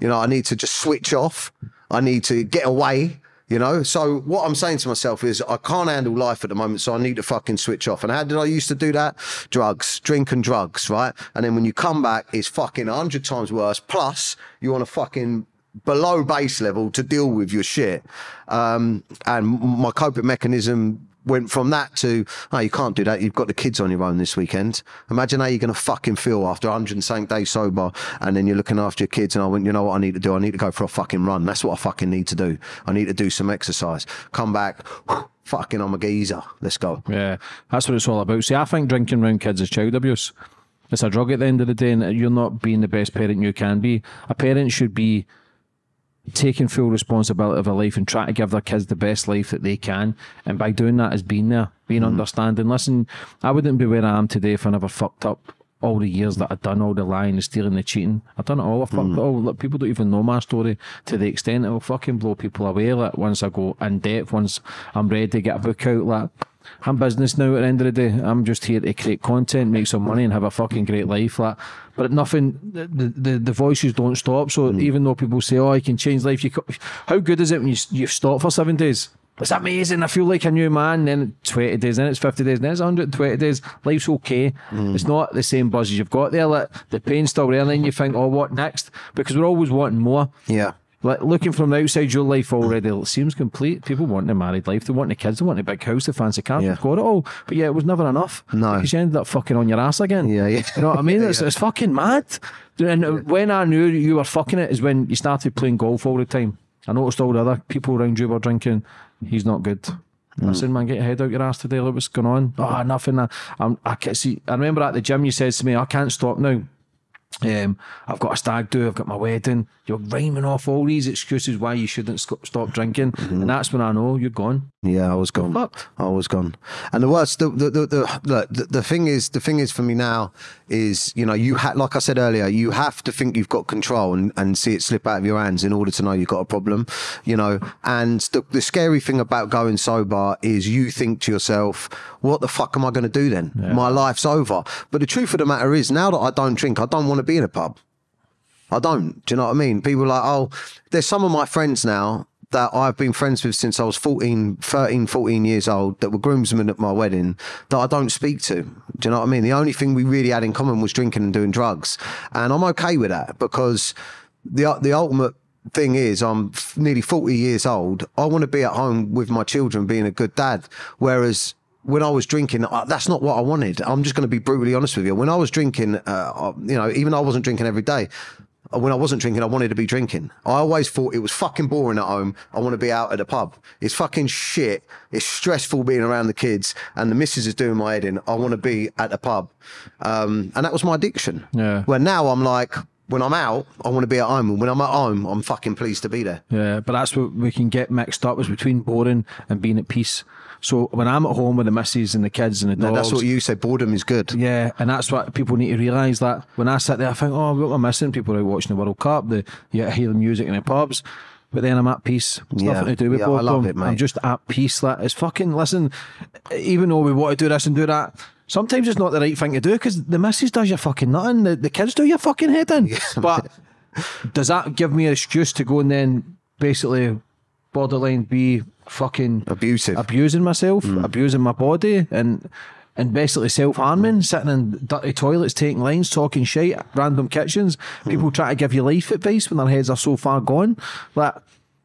You know, I need to just switch off. I need to get away. You know, so what I'm saying to myself is I can't handle life at the moment, so I need to fucking switch off. And how did I used to do that? Drugs, drink and drugs, right? And then when you come back, it's fucking hundred times worse. Plus, you want to fucking below base level to deal with your shit. Um, and my coping mechanism went from that to, oh, you can't do that. You've got the kids on your own this weekend. Imagine how you're going to fucking feel after 100 and something days sober and then you're looking after your kids. And I went, you know what I need to do? I need to go for a fucking run. That's what I fucking need to do. I need to do some exercise. Come back. Fucking, I'm a geezer. Let's go. Yeah, that's what it's all about. See, I think drinking around kids is child abuse. It's a drug at the end of the day, and you're not being the best parent you can be. A parent should be taking full responsibility of their life and trying to give their kids the best life that they can. And by doing that, is being there, being hmm. understanding. Listen, I wouldn't be where I am today if I never fucked up all the years that I've done all the lying, the stealing, the cheating. I've done it all. I fucked hmm. it all. Look, people don't even know my story to the extent it will fucking blow people away. Like once I go in depth, once I'm ready to get a book out, like I'm business now at the end of the day. I'm just here to create content, make some money and have a fucking great life. Like but nothing the the, the voices don't stop. So hmm. even though people say, Oh, I can change life, you how good is it when you you stop for seven days? It's amazing. I feel like a new man. Then 20 days, then it's 50 days, then it's 120 days. Life's okay. Hmm. It's not the same buzz as you've got there. Like the pain's still there, and then you think, oh, what next? Because we're always wanting more. Yeah. Like looking from the outside, your life already it seems complete. People want a married life, they want the kids, they want a big house, the fancy car, Yeah. they've got it all. But yeah, it was never enough. No. because you ended up fucking on your ass again. Yeah, yeah. You know what I mean? It's, it's fucking mad. And when I knew you were fucking it is when you started playing golf all the time. I noticed all the other people around you were drinking. He's not good. I hmm. said, man, get your head out your ass today. Look what's going on. Oh, nothing. I, I'm, I can't see. I remember at the gym, you said to me, I can't stop now. Um, I've got a stag do, I've got my wedding. You're rhyming off all these excuses why you shouldn't stop drinking. And that's when I know you're gone. Yeah, I was gone. I was gone. And the worst, the the the, the, the the thing is, the thing is for me now is, you know, you had, like I said earlier, you have to think you've got control and, and see it slip out of your hands in order to know you've got a problem, you know. And the the scary thing about going sober is you think to yourself, what the fuck am I going to do then? My life's over. But the truth of the matter is, now that I don't drink, I don't want to be in a pub. I don't. Do you know what I mean? People are like, oh, there's some of my friends now that I've been friends with since I was 14, 13, 14 years old that were groomsmen at my wedding that I don't speak to. Do you know what I mean? The only thing we really had in common was drinking and doing drugs. And I'm okay with that because the, the ultimate thing is I'm nearly 40 years old. I want to be at home with my children being a good dad. Whereas when I was drinking, uh, that's not what I wanted. I'm just going to be brutally honest with you. When I was drinking, uh, uh, you know, even though I wasn't drinking every day, when I wasn't drinking, I wanted to be drinking. I always thought it was fucking boring at home. I want to be out at the pub. It's fucking shit. It's stressful being around the kids, and the missus is doing my head in. I want to be at the pub, um, and that was my addiction. Yeah. Where now I'm like, when I'm out, I want to be at home, and when I'm at home, I'm fucking pleased to be there. Yeah, but that's what we can get mixed up is between boring and being at peace. So when I'm at home with the missus and the kids and the dogs, that's what you say. Boredom is good. yeah, and that's what people need to realise that when I sit there, I think, oh, what am I missing? People are out watching the World Cup, the you hear the music in the pubs, but then I'm at peace. It's Yeah. nothing to do with Yeah, I love it, mate. I'm just at peace. That is fucking. Listen, even though we want to do this and do that. Sometimes it's not the right thing to do because the missus does your fucking nothing. The, the kids do your fucking head in. but does that give me an excuse to go and then basically borderline be fucking Abusive. abusing myself, Mm. abusing my body, and and basically self harming, sitting in dirty toilets, taking lines, talking shit, random kitchens. Mm. People try to give you life advice when their heads are so far gone. Like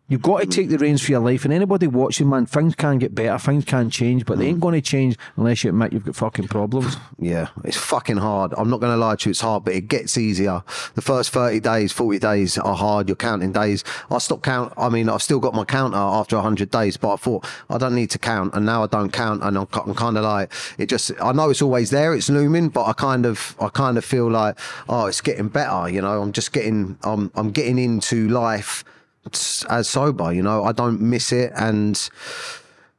you've got to take the reins for your life. And anybody watching, man, things can get better, things can change, but Mm. they ain't going to change unless you admit you've got fucking problems. Yeah, it's fucking hard. I'm not going to lie to you, it's hard, but it gets easier. The first 30 days, 40 days are hard. You're counting days. I stopped count. I mean, I've still got my counter after 100 days, but I thought I don't need to count. And now I don't count. And I'm, I'm kind of like, it just, I know it's always there, it's looming, but I kind of, I kind of feel like, oh, it's getting better. You know, I'm just getting, I'm, I'm getting into life as uh, sober, you know, I don't miss it. And,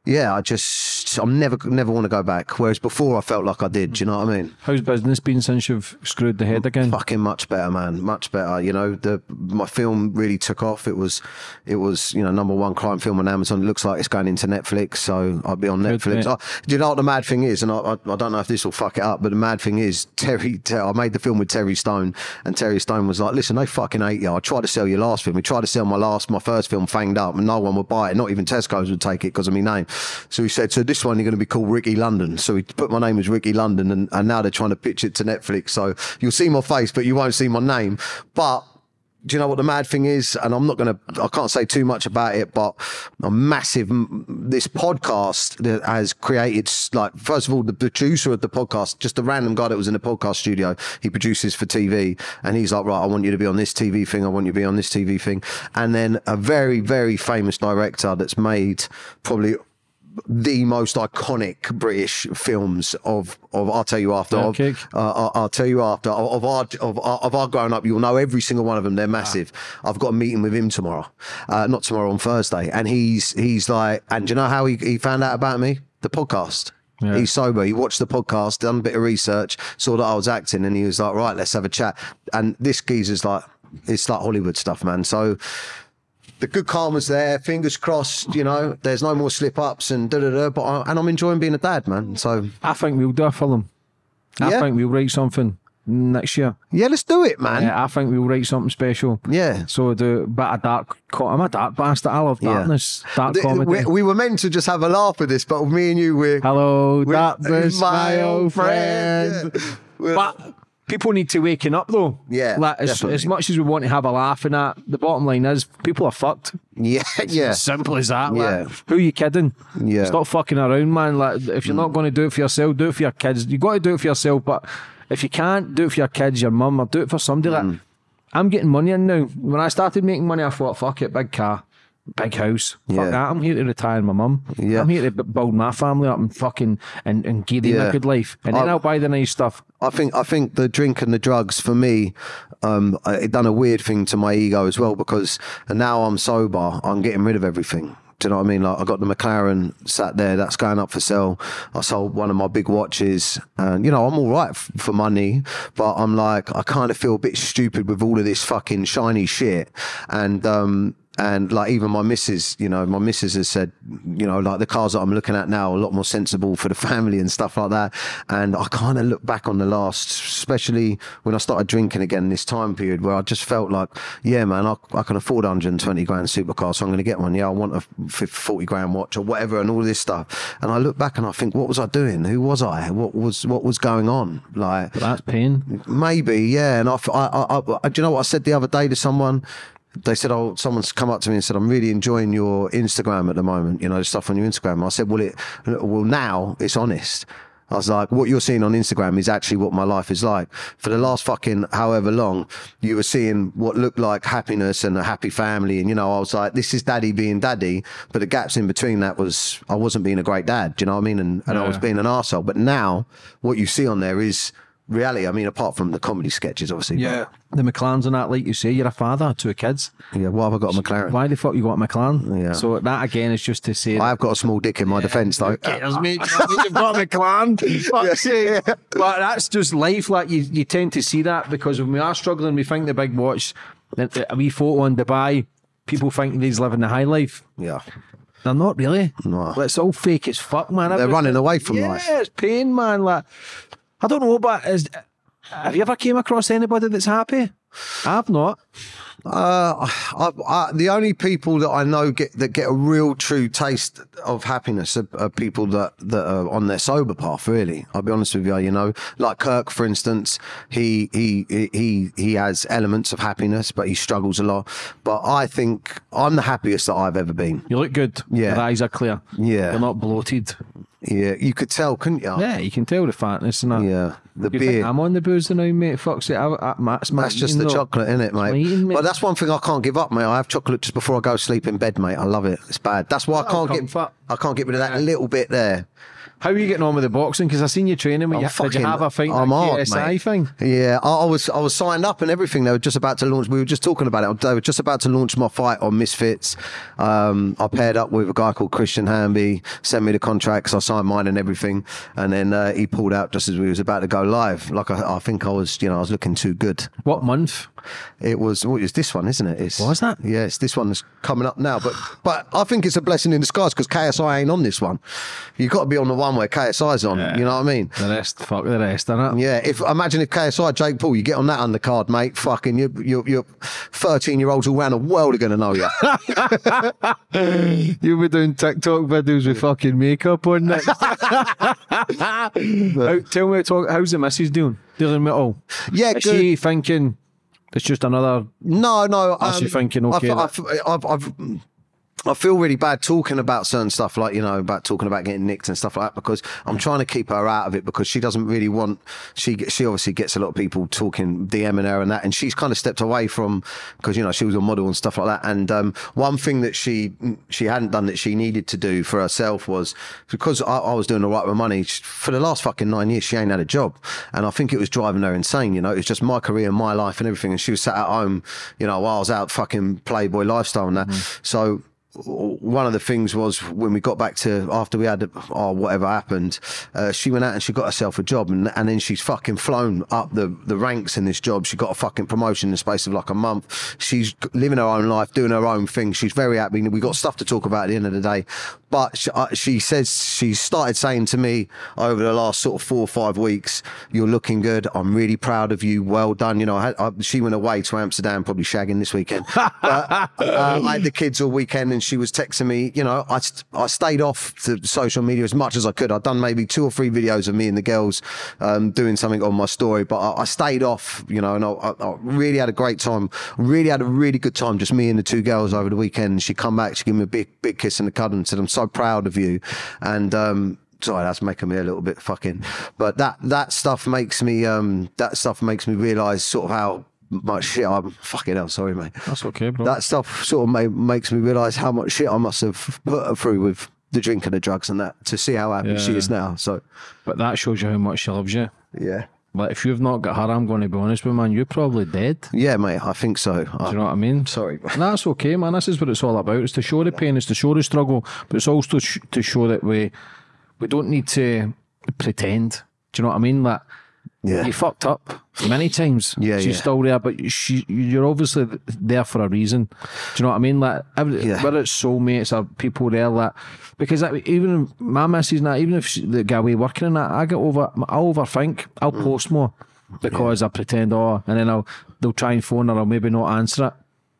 yeah, I just I'm never never want to go back. Whereas before I felt like I did. Do you know what I mean? How's business been since you've screwed the head again? Fucking much better, man. Much better. You know, the my film really took off. It was it was you know number one crime film on Amazon. It looks like it's going into Netflix, so I'll be on Good, Netflix. I, do you know what the mad thing is? And I, I I don't know if this will fuck it up, but the mad thing is Terry. Ter- I made the film with Terry Stone, and Terry Stone was like, "Listen, they fucking hate you. I tried to sell your last film. We tried to sell my last my first film, Fanged Up, and no one would buy it. Not even Tesco's would take it because of my name. So he said, so this one you're going to be called Ricky London. So he put my name as Ricky London, and, and now they're trying to pitch it to Netflix. So you'll see my face, but you won't see my name. But do you know what the mad thing is? And I'm not going to, I can't say too much about it, but a massive, this podcast that has created, like, first of all, the producer of the podcast, just a random guy that was in the podcast studio, he produces for TV. And he's like, right, I want you to be on this TV thing. I want you to be on this TV thing. And then a very, very famous director that's made probably the most iconic British films of of I'll tell you after of, Okay. uh, I'll, tell you after of, of our of, of our growing up you'll know every single one of them they're massive I've got a meeting with him tomorrow uh, not tomorrow on Thursday and he's he's like and do you know how he, he found out about me the podcast Yeah. He's sober. He watched the podcast, done a bit of research, saw that I was acting, and he was like, "Right, let's have a chat." And this geezer's like, it's like Hollywood stuff, man. So the good karma's there. Fingers crossed. You know, there's no more slip ups and da da da. But I, and I'm enjoying being a dad, man. So I think we'll do a film. I Yeah. think we'll write something next year. yeah, let's do it, man. Yeah, I think we'll write something special. Yeah. So do a bit of dark. I'm a dark bastard. I love Yeah. darkness, dark Th- comedy. We, we were meant to just have a laugh with this, but me and you, we're Hello, we're- darkness, my old friend. Yeah. We're- But people need to waken up though. Yeah, Like, as, as much as we want to have a laugh and that, the bottom line is people are fucked. yeah, yeah, Simple as that. like, Yeah. who are you kidding? Yeah. Stop fucking around, man. Like, if you're not going to do it for yourself, do it for your kids. You got to do it for yourself, but if you can't do it for your kids, your mum, or do it for somebody. Mm. Like, I'm getting money in now. When I started making money, I thought, fuck it, big car. Big house. Fuck Yeah. that. I'm here to retire my mum. Yeah. I'm here to build my family up and fucking and, and give them Yeah. a good life. And then I- I'll buy the nice stuff. I think I think the drink and the drugs for me, um, it done a weird thing to my ego as well because now I'm sober, I'm getting rid of everything. Do you know what I mean? Like I got the McLaren sat there, that's going up for sale. I sold one of my big watches, and you know I'm all right f- for money, but I'm like I kind of feel a bit stupid with all of this fucking shiny shit, and um, and like even my missus, you know, my missus has said, you know, like the cars that I'm looking at now are a lot more sensible for the family and stuff like that. And I kind of look back on the last, especially when I started drinking again this time period where I just felt like, yeah, man, I, I can afford 120 grand supercar, so I'm going to get one. Yeah, I want a 50, 40 grand watch or whatever, and all this stuff. And I look back and I think, what was I doing? Who was I? What was what was going on? Like But that's pain. Maybe, yeah. And I, I, I, I, do you know what I said the other day to someone? They said, "Oh, someone's come up to me and said I'm really enjoying your Instagram at the moment. You know, the stuff on your Instagram." I said, "Well, it, well, now it's honest." I was like, what you're seeing on Instagram is actually what my life is like. For the last fucking however long, you were seeing what looked like happiness and a happy family. And, you know, I was like, this is daddy being daddy. But the gaps in between that was, I wasn't being a great dad. Do you know what I mean? And, and I was being an arsehole. But now what you see on there is reality. I mean, apart from the comedy sketches, obviously. Yeah. The McLarens and that, like you say, you're a father to kids. Yeah. Why have I got a McLaren? Why the fuck you got a McLaren? Yeah. So that again is just to say. I have got a small dick in my defence, though. cares, mate. You've got a McLaren. Fuck's sake. But that's just life. Like you, you tend to see that because when we are struggling, we think the big watch, a wee photo in Dubai. People think he's living the high life. Yeah. They're not really. No. It's all fake as fuck, man. They're running away from yeah, life. Yeah, it's pain, man. Like I don't know, but is have you ever came across anybody that's happy? I've not. Uh, I, I, the only people that I know get that get a real true taste of happiness are, are people that, that are on their sober path. Really, I'll be honest with you. You know, like Kirk, for instance, he he he he has elements of happiness, but he struggles a lot. But I think I'm the happiest that I've ever been. You look good. Yeah. Your eyes are clear. Yeah. You're not bloated. Yeah, you could tell, couldn't you? Yeah, you can tell the fatness and that. Yeah, the You beer. think I'm on the booze now, mate? Fuck's it. I, I, that's That's just the though. chocolate, isn't it, mate? Eating, mate. But that's one thing I can't give up, mate. I have chocolate just before I go to sleep in bed, mate. I love it. It's bad. That's why I can't comfort. get. I can't get rid of that little bit there. How are you getting on with the boxing? Because I seen you training. With you, did you fucking- have a fight? I'm hard, mate. thing. Yeah, I, I was I was signed up and everything. They were just about to launch. We were just talking about it. They were just about to launch my fight on Misfits. Um, I paired up with a guy called Christian Hamby. Sent me the contracts. I signed mine and everything. And then uh, he pulled out just as we was about to go live. Like I, I think I was, you know, I was looking too good. What month? It was what is this one, isn't it? It's, Was that? Yeah, it's this one that's coming up now. But but I think it's a blessing in disguise because KSI ain't on this one. You've got to be on the one where KSI's on. You know what I mean? The rest, fuck the rest, innit? Yeah, if imagine if KSI Jake Paul, you get on that undercard, mate. Fucking you, you, you, thirteen year olds all around the world are going to know you. You'll be doing TikTok videos with fucking makeup on next. How, tell me, talk, how's the missus doing? Dealing with it all? Yeah, Is good. she thinking it's just another? No, no. Oh, so you're thinking, okay, I, that- fe- I've, I've, I feel really bad talking about certain stuff, like you know, about talking about getting nicked and stuff like that, because I'm trying to keep her out of it because she doesn't really want. She she obviously gets a lot of people talking DMing her and that, and she's kind of stepped away from because you know she was a model and stuff like that. And um, one thing that she she hadn't done that she needed to do for herself was because I, I was doing all right with money for the last fucking nine years. She ain't had a job, and I think it was driving her insane. You know, it was just my career, my life, and everything. And she was sat at home, you know, while I was out fucking playboy lifestyle and that. So one of the things was when we got back to after we had or whatever happened, uh, she went out and she got herself a job, and, and then she's fucking flown up the, the ranks in this job. She got a fucking promotion in the space of like a month. She's living her own life, doing her own thing. She's very happy. We got stuff to talk about at the end of the day, but she, uh, she says she started saying to me over the last sort of four or five weeks, "You're looking good. I'm really proud of you. Well done." You know, I had, I, she went away to Amsterdam, probably shagging this weekend. But, uh, I had the kids all weekend, and she was texting me. You know, I I stayed off the social media as much as I could. I'd done maybe two or three videos of me and the girls um, doing something on my story, but I, I stayed off. You know, and I, I, I really had a great time. Really had a really good time, just me and the two girls over the weekend. She come back, she gave me a big big kiss and a cuddle, and said, "I'm so proud of you," and. um Sorry, that's making me a little bit fucking. But that that stuff makes me um that stuff makes me realise sort of how much shit I'm fucking hell. Sorry, mate. That's okay, bro. That stuff sort of ma- makes me realise how much shit I must have put her through with the drink and the drugs and that to see how happy she is now. So but that shows you how much she loves you. yeah, like if you've not got her, I'm going to be honest with you, man. You're probably dead. Yeah, mate, I think so. Do you know what I mean? Sorry. That's okay, man. This is what it's all about. It's to show the pain, it's to show the struggle, but it's also sh- to show that we we don't need to pretend. Do you know what I mean? That Yeah. you fucked up many times. Yeah, she's yeah. still there, but she, you're obviously there for a reason. Do you know what I mean? Like every, Yeah. whether it's soulmates or people there that because that, even my missus and that, even if she, they get away working in that, I get over, I overthink. I'll Mm. post more because I pretend oh, and then I'll they'll try and phone her, I'll maybe not answer it.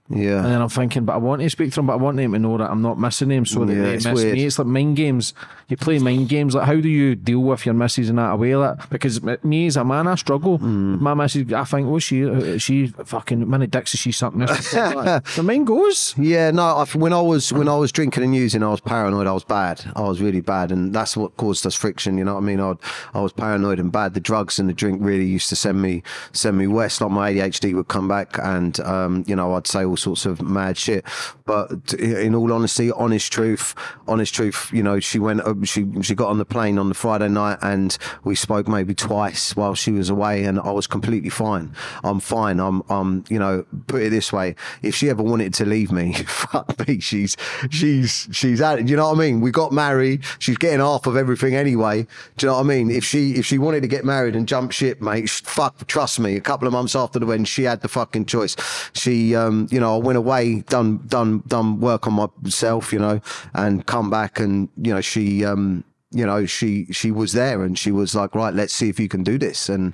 Yeah. And then I'm thinking, but I want to speak to them, but I want them to know that I'm not missing them so that Yeah, they it's miss weird. me. It's like mind games. You play mind games. Like, how do you deal with your missus in that way? Like, because me as a man, I struggle. Mm. My missus, I think, oh, she, she fucking, many dicks is she sucking like, the mind goes. Yeah, no. I, when I was when I was drinking and using, I was paranoid. I was bad. I was really bad, and that's what caused us friction. You know what I mean? I I was paranoid and bad. The drugs and the drink really used to send me send me west. Like my ADHD would come back, and um, you know I'd say all sorts of mad shit. But in all honesty, honest truth, honest truth, you know, she went. uh, She she got on the plane on the Friday night, and we spoke maybe twice while she was away, and I was completely fine. I'm fine. I'm I'm you know put it this way: if she ever wanted to leave me, fuck me, she's she's she's at it. You know what I mean? We got married. She's getting half of everything anyway. Do you know what I mean? If she if she wanted to get married and jump ship, mate, fuck, trust me. A couple of months after the wedding, she had the fucking choice. She, um, you know, I went away, done done done work on myself, you know, and come back, and you know, she. um you know, she she was there and she was like, right, let's see if you can do this. And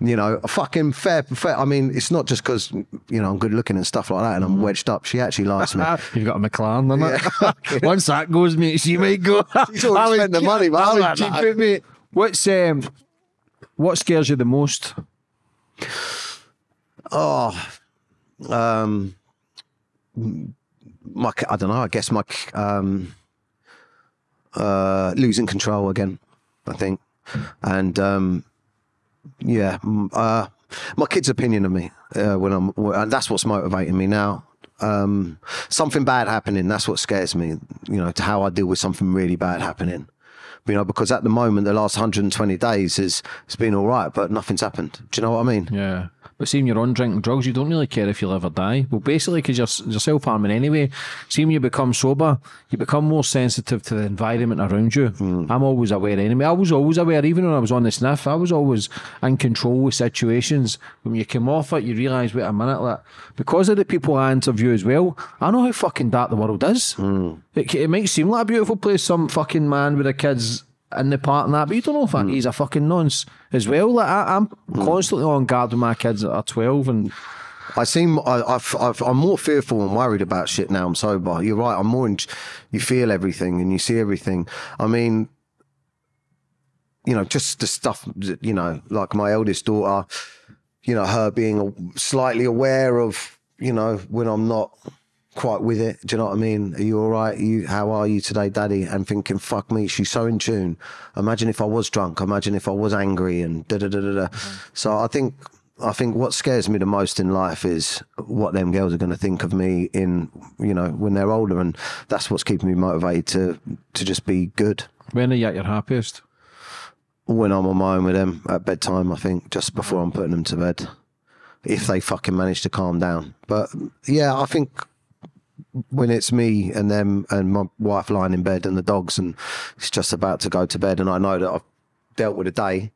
you know, a fucking fair, fair. I mean, it's not just because you know I'm good looking and stuff like that, and I'm wedged up. She actually likes me. You've got a McLaren, isn't it? Once that goes, mate, she might go. She's already spent the money, but I I like that. it, mate. What's um, what scares you the most? Oh, um, my I don't know. I guess my um, uh, losing control again. I think, and um, yeah, uh, my kid's opinion of me uh, when I'm, and that's what's motivating me now. Um, something bad happening. That's what scares me. You know, to how I deal with something really bad happening. You know, because at the moment, the last 120 days is it's been all right, but nothing's happened. Do you know what I mean? Yeah. But seeing you're on drinking drugs, you don't really care if you'll ever die. Well, basically, because you're, you're self harming anyway. Seeing you become sober, you become more sensitive to the environment around you. Hmm. I'm always aware anyway. I was always aware, even when I was on the sniff, I was always in control with situations. When you come off it, you realise, wait a minute, like, because of the people I interview as well, I know how fucking dark the world is. Hmm. It, it might seem like a beautiful place, some fucking man with a kids in the park and that, but you don't know if that hmm. he's a fucking nonce as well. Like I, I'm hmm. constantly on guard with my kids that are twelve, and I seem I, I've, I've, I'm more fearful and worried about shit now. I'm sober. You're right. I'm more. In, you feel everything and you see everything. I mean, you know, just the stuff. You know, like my eldest daughter. You know, her being slightly aware of. You know, when I'm not quite with it. Do you know what I mean? Are you all right? You, how are you today, Daddy? And thinking, fuck me, she's so in tune. Imagine if I was drunk. Imagine if I was angry and da da da da da. Mm-hmm. So I think, I think what scares me the most in life is what them girls are going to think of me in, you know, when they're older, and that's what's keeping me motivated to to just be good. when are you at your happiest? When I'm on my own with them at bedtime, I think just before I'm putting them to bed, if they fucking manage to calm down. But yeah, I think when it's me and them and my wife lying in bed and the dogs and it's just about to go to bed and I know that I've dealt with a day.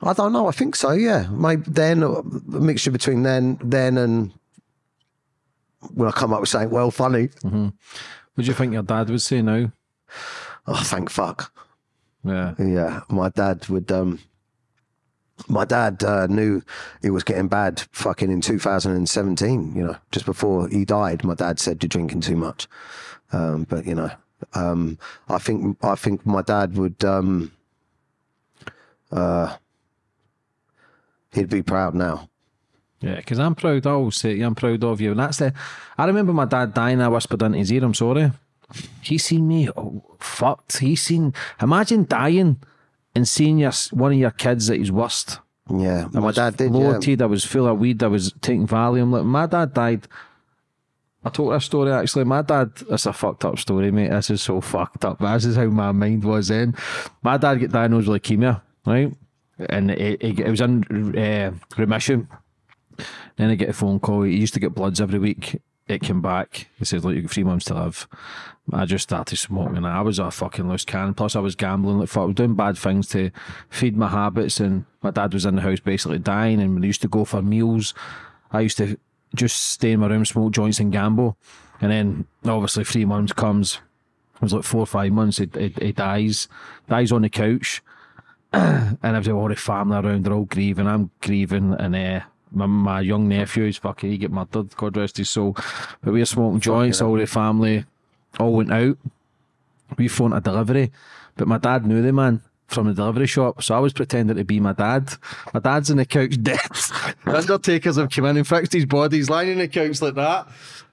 I don't know. I think so. Yeah, maybe then a mixture between then, then and when I come up with something well funny. What do you think your dad would say now? Oh, thank fuck. Yeah. Yeah, my dad would. um My dad uh, knew it was getting bad. Fucking in 2017, you know, just before he died, my dad said you're drinking too much. Um, but you know, um, I think I think my dad would. Um, uh, he'd be proud now. Yeah, because I'm proud. I always say, I'm proud of you. And that's the. I remember my dad dying. I whispered into his ear, "I'm sorry." He seen me oh, fucked. He seen. Imagine dying and seeing your one of your kids at his worst. Yeah, my was dad did. Yeah. Bloated. I was full of weed. I was taking Valium. Like my dad died. I told this story actually. My dad. It's a fucked up story, mate. This is so fucked up. But this is how my mind was then. My dad got diagnosed with leukemia, right? and it, it, it was in uh, remission. Then I get a phone call. He used to get bloods every week. It came back. He says, "Look, you got three months to live." I just started smoking. I was a fucking loose cannon. Plus, I was gambling. Like, fuck, I was doing bad things to feed my habits. And my dad was in the house basically dying. And he used to go for meals, I used to just stay in my room, smoke joints, and gamble. And then obviously three months comes. It was like four or five months. He, he, he dies. Dies on the couch. and I've got all the family around. They're all grieving. I'm grieving. And uh, my, my young nephew's fucking, he get murdered, God rest his soul. But we were smoking joints, all the family all went out. We phoned a delivery, but my dad knew the man from the delivery shop, so I was pretending to be my dad. My dad's in the couch dead. undertakers have come in and fixed his body. He's lying in the couch like that.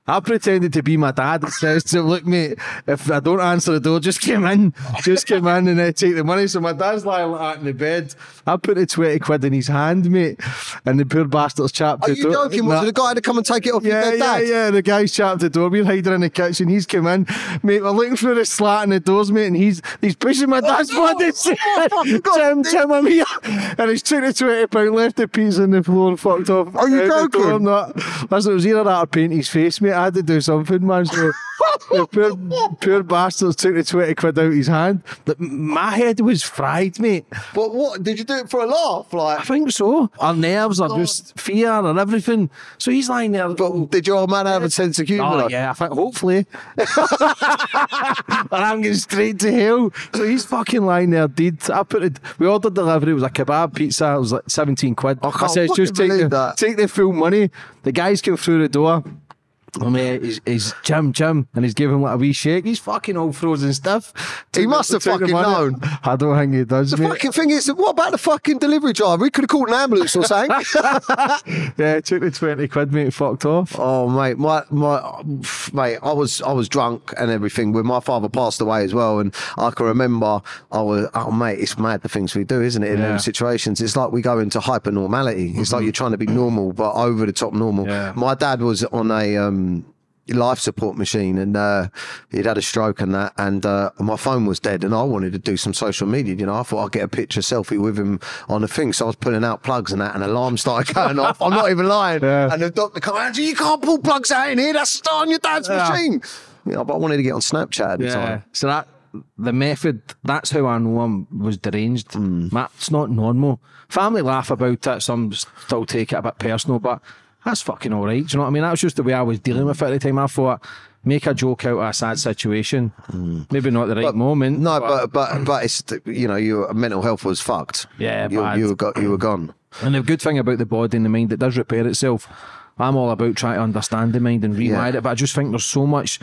I pretended to be my dad and says to him, look, mate, if I don't answer the door, just come in. Just come in and uh, take the money. So my dad's lying like that in the bed. I put the 20 quid in his hand, mate. And the poor bastard's chapped Are the you door. joking? Was Nah. it the guy had to come and take it off your Yeah, yeah, dad? yeah. The guy's chapped the door. We're hiding in the kitchen. He's come in, mate. We're looking through the slat in the doors, mate, and he's he's pushing my dad's no. body. Oh, my God. Tim, Tim, I'm here. And he's took the twenty pound, left the pizza on the floor, and fucked off. Are you door. joking? I'm not. Listen, it was either that or paint his face, mate. I had to do something, man. So the poor, poor bastards took the twenty quid out of his hand. But my head was fried, mate. But what? Did you do it for a laugh? Like I think so. Our nerves are just fear and everything. So he's lying there. but did your man have a sense of humour? Oh yeah, I think hopefully. and I'm going straight to hell. So he's fucking lying there dead. I put it. We ordered delivery. It was a kebab pizza. It was like seventeen quid. I can't said just take the that. take the full money. The guys came through the door. I mean, he's, he's Jim, Jim, and he's giving him like a wee shake. He's fucking all frozen stiff. He must have fucking known. I don't think he does. The mate. fucking thing is, what about the fucking delivery driver? We could have called an ambulance or something. yeah, took the twenty quid, mate. Fucked off. Oh mate, my my mate, I was I was drunk and everything when my father passed away as well, and I can remember I was oh mate, it's mad the things we do, isn't it? In Yeah. them situations, it's like we go into hyper normality. It's like you're trying to be normal but over the top normal. Yeah. My dad was on a um life support machine and uh, he'd had a stroke and that and uh, my phone was dead and I wanted to do some social media you know. I thought I'd get a picture selfie with him on the thing so I was pulling out plugs and that and alarm started going off. I'm not even lying. Yeah. and the doctor come out you can't pull plugs out in here. That's on your dad's Yeah. machine. Yeah but I wanted to get on Snapchat at the time. So that the method, that's how I know I was deranged. That's not normal. Family laugh about it, some still take it a bit personal, but that's fucking all right. Do you know what I mean? That was just the way I was dealing with it at the time. I thought, make a joke out of a sad situation. Hmm. Maybe not the right moment. no but but but it's you know your mental health was fucked Yeah, you, bad. you were got you were gone And the good thing about the body and the mind, it does repair itself. I'm all about trying to understand the mind and rewire Yeah. it, but I just think there's so much.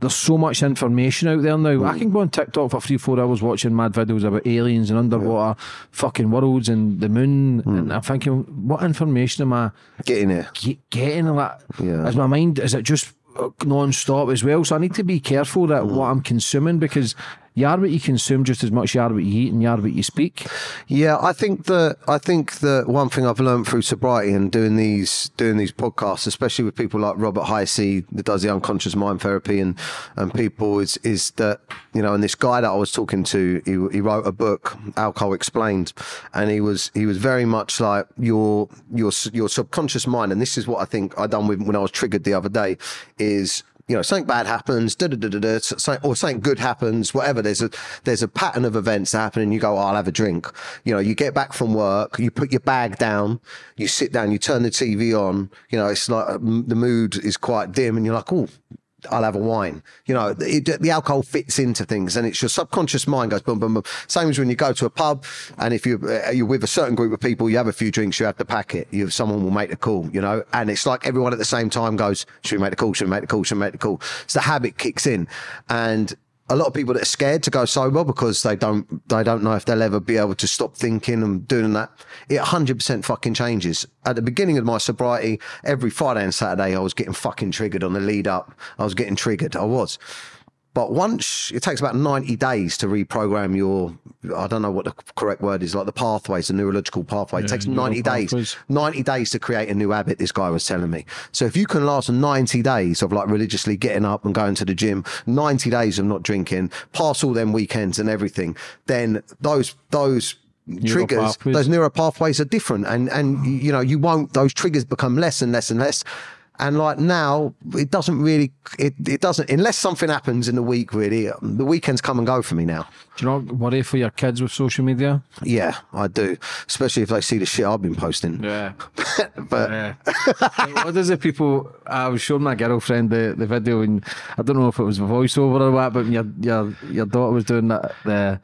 There's so much information out there now. I mm. can go on TikTok for three, four hours watching mad videos about aliens and underwater fucking worlds and the moon. Mm. And I'm thinking, what information am I getting it ge- getting? Like, Yeah. Is my mind, is it just uh, non-stop as well? So I need to be careful that mm. what I'm consuming because you are what you consume just as much you are what you eat and you are what you speak. Yeah, I think that I think that one thing I've learned through sobriety and doing these doing these podcasts, especially with people like Robert Hisey that does the unconscious mind therapy and and people is is that you know, and this guy that I was talking to, he, he wrote a book, Alcohol Explained, and he was he was very much like your your your subconscious mind, and this is what I think I done with when I was triggered the other day is you know, something bad happens, da da da da da, something- or something good happens, whatever. There's a there's a pattern of events that happen, and you go, oh, I'll have a drink. You know, you get back from work, you put your bag down, you sit down, you turn the TV on. You know, it's like um, the mood is quite dim, and you're like, oh. I'll have a wine. You know, the alcohol fits into things, and it's your subconscious mind goes boom, boom, boom. Same as when you go to a pub, and if you uh, you're with a certain group of people, you have a few drinks, you have the packet. You someone will make the call. You know, and it's like everyone at the same time goes, "Should we make the call? Should we make the call? Should we make the call?" So the habit kicks in, and a lot of people that are scared to go sober because they don't they don't know if they'll ever be able to stop thinking and doing that. It 100% fucking changes. At the beginning of my sobriety, every Friday and Saturday, I was getting fucking triggered on the lead up. I was getting triggered. I was. But once it takes about 90 days to reprogram your, I don't know what the correct word is, like the pathways, the neurological pathway. it takes 90 days. pathways. 90 days to create a new habit, this guy was telling me. So if you can last 90 days of like religiously getting up and going to the gym, 90 days of not drinking, pass all them weekends and everything, then those, those, triggers, those neural pathways are different, and and you know you won't. Those triggers become less and less and less. And like now, it doesn't really, it, it doesn't, unless something happens in the week, really, the weekends come and go for me now. Do you not worry for your kids with social media? Yeah, I do. Especially if they see the shit I've been posting. Yeah. but Yeah. what does the people? I was showing my girlfriend the, the video, and I don't know if it was a voiceover or what, but your your your daughter was doing that the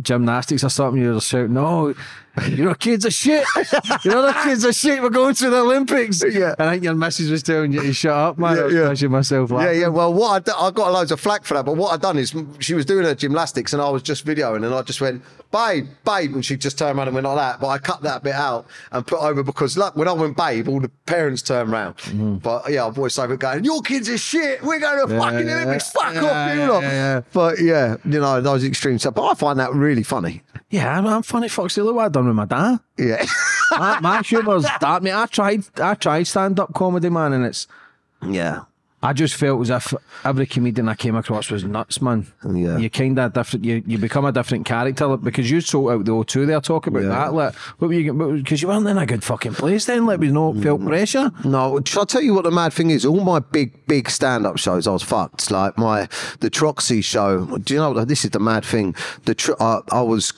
gymnastics or something. You were shouting, "No, you know, kids are shit. you know, the kids are shit. We're going to the Olympics." Yeah. And I think your missus was telling you to shut up, man. Yeah, I was yeah. myself Yeah, laughing. yeah. Well, what I, d- I got loads of flack for that, but what I done is she was doing her gymnastics and I was just videoing and I just went, babe, babe, and she just turned around and went like that. But I cut that bit out and put over because look, when I went babe, all the parents turned round. Mm-hmm. But yeah, I voiced over going, your kids are shit. We're going to fucking yeah, Olympics. Fuck yeah, off, you yeah, yeah, yeah. But yeah, you know, those extreme stuff. But I find that really funny. Yeah, I'm, I'm funny, Foxy. Look what I done with my dad. Yeah. my, my humour's that, mate. I tried, I tried stand up comedy, man, and it's. yeah. I just felt as if every comedian I came across was nuts, man. Yeah. You kind of different. You, you become a different character because you sort out the O2 there talking about Yeah. that. Like, what were you? Because you weren't in a good fucking place then. Like, we no mm. felt pressure. No, shall I tell you what the mad thing is? All my big, big stand-up shows, I was fucked. Like my the Troxy show. Do you know this is the mad thing? The tr- I, I was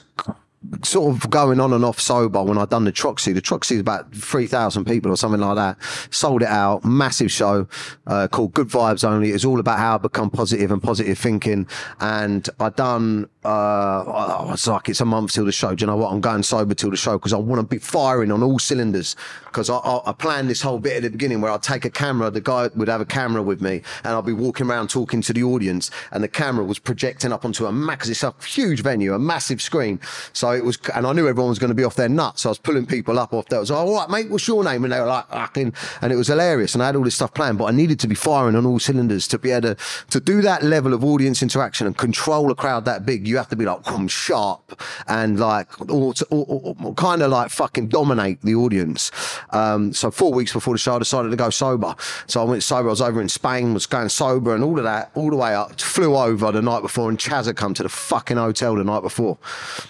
sort of going on and off sober when I done the Troxy. The Troxy is about three thousand people or something like that. Sold it out, massive show uh, called Good Vibes Only. It's all about how I become positive and positive thinking. And I done. Uh, I was like, it's a month till the show. Do you know what? I'm going sober till the show because I want to be firing on all cylinders. Because I, I, I planned this whole bit at the beginning where I'd take a camera. The guy would have a camera with me, and I'd be walking around talking to the audience, and the camera was projecting up onto a max. It's a huge venue, a massive screen. So it was, and I knew everyone was going to be off their nuts. So I was pulling people up off there. I was like, all right, mate, what's your name? And they were like, fucking, and it was hilarious. And I had all this stuff planned, but I needed to be firing on all cylinders to be able to, to do that level of audience interaction and control a crowd that big. You have to be like, come sharp and like, or, or, or, kind of like fucking dominate the audience. Um, so four weeks before the show, I decided to go sober. So I went sober. I was over in Spain, was going sober and all of that, all the way up. Flew over the night before, and Chaz had come to the fucking hotel the night before,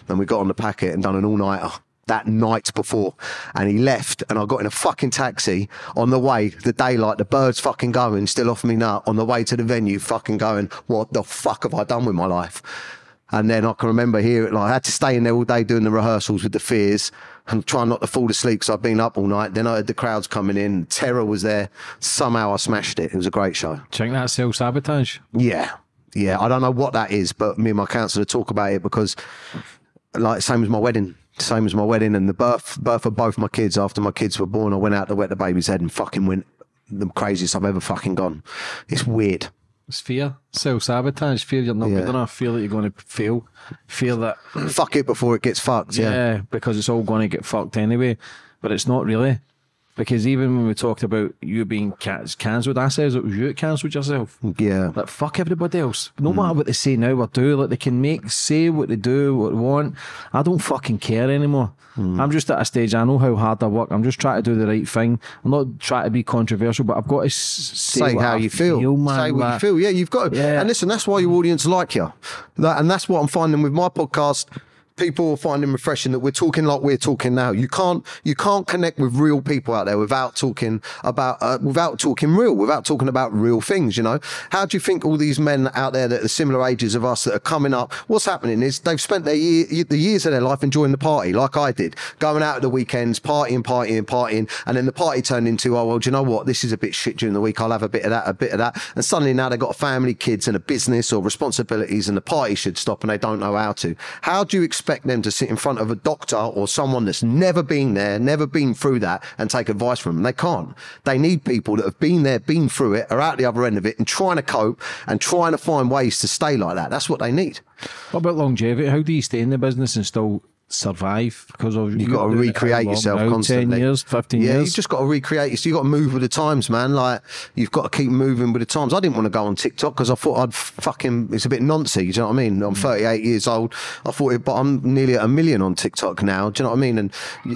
and we got on the packet and done an all nighter that night before and he left and I got in a fucking taxi on the way the daylight the birds fucking going still off me nut on the way to the venue fucking going what the fuck have I done with my life and then I can remember here like I had to stay in there all day doing the rehearsals with the fears and trying not to fall asleep because I'd been up all night then I had the crowds coming in terror was there somehow I smashed it it was a great show Check that self sabotage. yeah. Yeah. I don't know what that is, but me and my counsellor talk about it because, like, same as my wedding. Same as my wedding and the birth birth of both my kids. After my kids were born, I went out to wet the baby's head and fucking went the craziest I've ever fucking gone. It's weird. It's fear, self sabotage, fear you're not Yeah. good enough, fear that you're going to fail, fear that Fuck it before it gets fucked. yeah. Yeah. because it's all going to get fucked anyway. But it's not really. Because even when we talked about you being ca- cancelled, I says it was you that cancelled yourself. Yeah. Like fuck everybody else. No mm. matter what they say now or do, like they can make say what they do, what they want. I don't fucking care anymore. Mm. I'm just at a stage. I know how hard I work. I'm just trying to do the right thing. I'm not trying to be controversial, but I've got to say, say how I you feel. man. say what like- you feel. Yeah, you've got to. Yeah. And listen, that's why your audience like you. That, and that's what I'm finding with my podcast. People will find finding refreshing that we're talking like we're talking now. You can't you can't connect with real people out there without talking about uh, without talking real, without talking about real things. You know, how do you think all these men out there that are similar ages of us that are coming up? What's happening is they've spent their year, the years of their life enjoying the party, like I did, going out at the weekends, partying, partying, partying, and then the party turned into, oh well, do you know what? This is a bit shit during the week. I'll have a bit of that, a bit of that, and suddenly now they've got a family, kids, and a business or responsibilities, and the party should stop, and they don't know how to. How do you expect them to sit in front of a doctor or someone that's never been there, never been through that, and take advice from them? They can't. They need people that have been there, been through it, are out the other end of it, and trying to cope and trying to find ways to stay like that. That's what they need. What about longevity? How do you stay in the business and still survive? Because of You've got to recreate yourself constantly. Ten years, fifteen yeah, years. you've just got to recreate. yourself. You've got to move with the times, man. Like you've got to keep moving with the times. I didn't want to go on TikTok because I thought I'd fucking. It's a bit noncy. Do you know what I mean? I'm 38 years old. I thought, it, but I'm nearly at a million on TikTok now. Do you know what I mean? And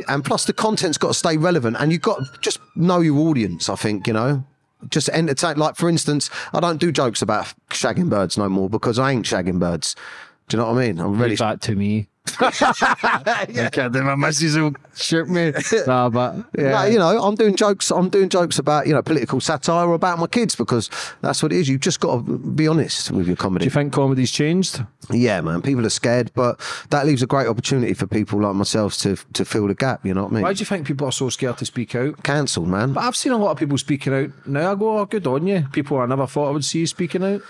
and plus the content's got to stay relevant, and you've got to just know your audience. I think you know. Just entertain. Like for instance, I don't do jokes about shagging birds no more because I ain't shagging birds. Do you know what I mean? I'm really Leave that to me. yeah. can't do my missus will shoot me. Nah, but yeah. No, you know, I'm doing jokes. I'm doing jokes about you know political satire or about my kids because that's what it is. You've just got to be honest with your comedy. Do you think comedy's changed? yeah, man. People are scared, but that leaves a great opportunity for people like myself to to fill the gap. You know what I mean? Why do you think people are so scared to speak out? Cancelled, man. But I've seen a lot of people speaking out now. I go, oh, good on you. People I never thought I would see speaking out.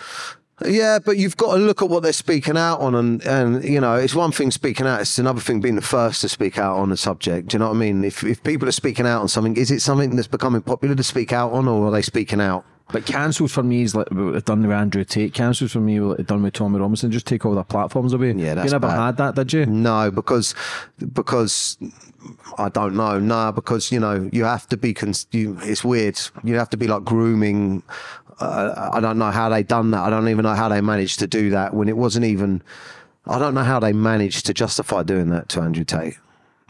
Yeah, but you've got to look at what they're speaking out on, and and you know, it's one thing speaking out; it's another thing being the first to speak out on a subject. Do you know what I mean? If if people are speaking out on something, is it something that's becoming popular to speak out on, or are they speaking out? But cancelled for me is like what they've done with Andrew Tate. Cancelled for me what they've done with Tommy Robinson. Just take all their platforms away. Yeah, that's You never bad. had that, did you? No, because because I don't know. No, because you know you have to be. Cons- you, it's weird. You have to be like grooming. Uh, I don't know how they done that. I don't even know how they managed to do that when it wasn't even. I don't know how they managed to justify doing that to Andrew Tate.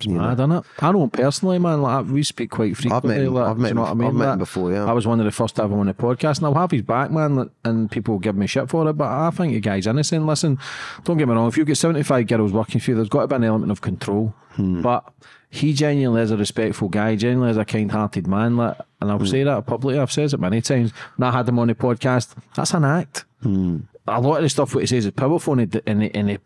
You know? I done it. I know him personally, man. Like we speak quite frequently. him- like, I've met you know him- I mean? I've met him Like, before, yeah. I was one of the first to have him on the podcast, and I'll have his back, man. like, And people give me shit for it, but I think the guy's innocent. Listen, don't get me wrong. If you get seventy-five girls working for you, there's got to be an element of control. Hmm. But he genuinely is a respectful guy. Genuinely is a kind-hearted man. Like, and I'll Hmm. say that publicly. I've said it many times. When I had him on the podcast, that's an act. Hmm. A lot of the stuff what he says is powerful, and he, and he, and he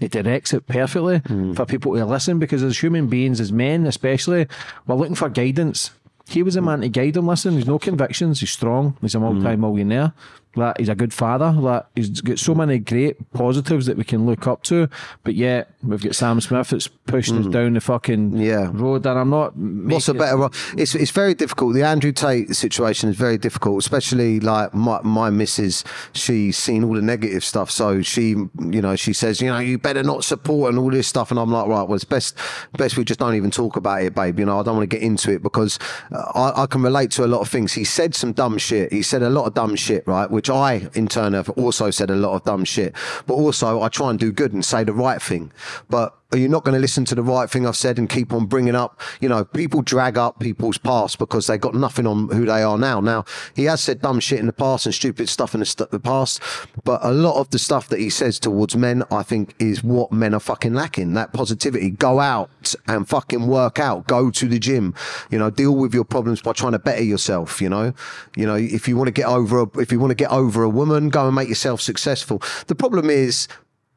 it directs it perfectly for people to listen because as human beings, as men especially, we're looking for guidance. He was a man to guide them. Listen, he's no convictions. He's strong. He's a multi-millionaire. Like he's a good father. Like he's got so many great positives that we can look up to. But yet we've got Sam Smith that's pushing us down the fucking Yeah. road. And I'm not. What's a better? It's it's very difficult. The Andrew Tate situation is very difficult, especially like my my missus. She's seen all the negative stuff, so she you know she says you know you better not support and all this stuff, and I'm like right, well it's best best we just don't even talk about it, babe. You know I don't want to get into it because uh, I, I can relate to a lot of things. He said some dumb shit. He said a lot of dumb shit, right? Which I in turn have also said a lot of dumb shit. But also I try and do good and say the right thing, but are you not going to listen to the right thing I've said and keep on bringing up? You know, people drag up people's past because they got nothing on who they are now. Now, he has said dumb shit in the past and stupid stuff in the, st- the past, but a lot of the stuff that he says towards men, I think, is what men are fucking lacking. That positivity. Go out and fucking work out. Go to the gym. You know, deal with your problems by trying to better yourself. You know, you know, if you want to get over, a, if you want to get over a woman, go and make yourself successful. The problem is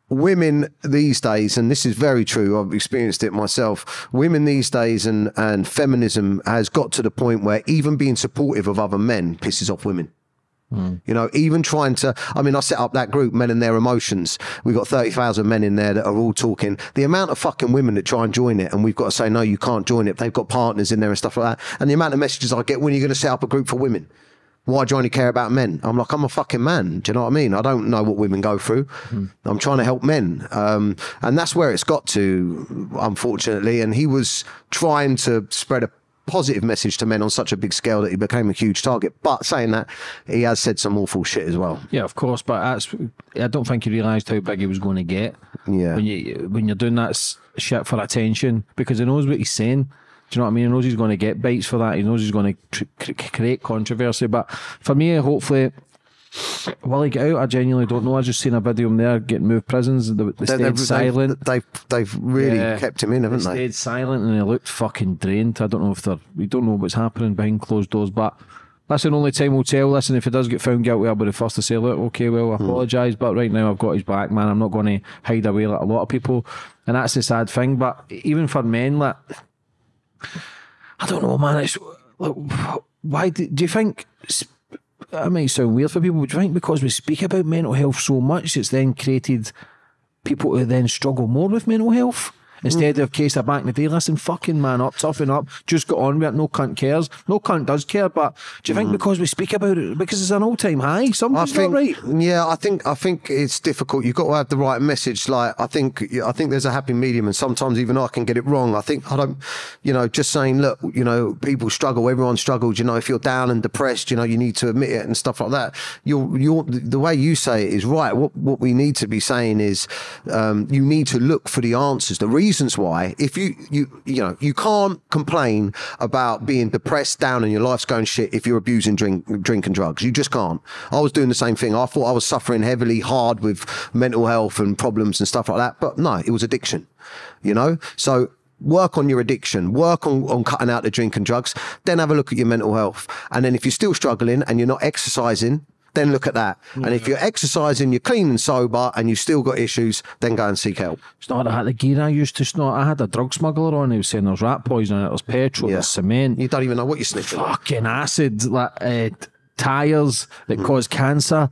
women these days, and this is very true, I've experienced it myself. Women these days and, and feminism has got to the point where even being supportive of other men pisses off women. Hmm. You know, even trying to, I mean, I set up that group, Men and Their Emotions. We've got 30,000 men in there that are all talking. The amount of fucking women that try and join it, and we've got to say, no, you can't join it. They've got partners in there and stuff like that. And the amount of messages I get when you're going to set up a group for women. Why do you only care about men? I'm like, I'm a fucking man. Do you know what I mean? I don't know what women go through. I'm trying to help men. Um, and that's where it's got to, unfortunately. And he was trying to spread a positive message to men on such a big scale that he became a huge target. But saying that, he has said some awful shit as well. Yeah, of course, but that's. I don't think he realised how big he was going to get. Yeah. When you when you're doing that shit for attention, because he knows what he's saying. Do you know what I mean? He knows he's going to get bites for that. He knows he's going to cr- cr- create controversy. But for me, hopefully, will he get out? I genuinely don't know. I just seen a video of him there getting moved prisons. They, they stayed They've, silent. They've, they've really Yeah. kept him in, haven't They they? stayed silent and he looked fucking drained. I don't know if they're. We don't know what's happening behind closed doors, but. That's Listen, only time we'll tell. Listen, if he does get found guilty, I'll be the first to say, look, okay, well, I Hmm. apologise, but right now I've got his back, man. I'm not going to hide away like a lot of people. And that's the sad thing. But even for men, like, I don't know, man. It's like, why do, do you think? That might sound weird for people, but do you think because we speak about mental health so much, it's then created people who then struggle more with mental health? Instead of case of back in the day, listen, fucking man up, toughen up, just got on with it, no cunt cares. No cunt does care, but do you think because we speak about it, because it's an all time high, I something's think, not right? yeah, I think I think it's difficult. You've got to have the right message. Like I think I think there's a happy medium, and sometimes even I can get it wrong. I think I don't, you know, just saying, look, you know, people struggle. Everyone struggles. You know, if you're down and depressed, you know, you need to admit it and stuff like that. You're you're the way you say it is right. What what we need to be saying is, um, you need to look for the answers. The reason reasons why if you you you know you can't complain about being depressed down and your life's going shit if you're abusing drink drink and drugs. You just can't. I was doing the same thing. I thought i was suffering heavily hard with mental health and problems and stuff like that but no it was addiction you know? So work on your addiction. Work on, on cutting out the drink and drugs. Then have a look at your mental health. And then if you're still struggling and you're not exercising then look at that. And if you're exercising, you're clean and sober, and you've still got issues, then go and seek help. It's not the gear I used to snort. I had a drug smuggler on. He was saying there's rat poison, there's petrol, Yeah. there's cement, You don't even know what you're sniffing, fucking acid, like uh, tires that cause cancer.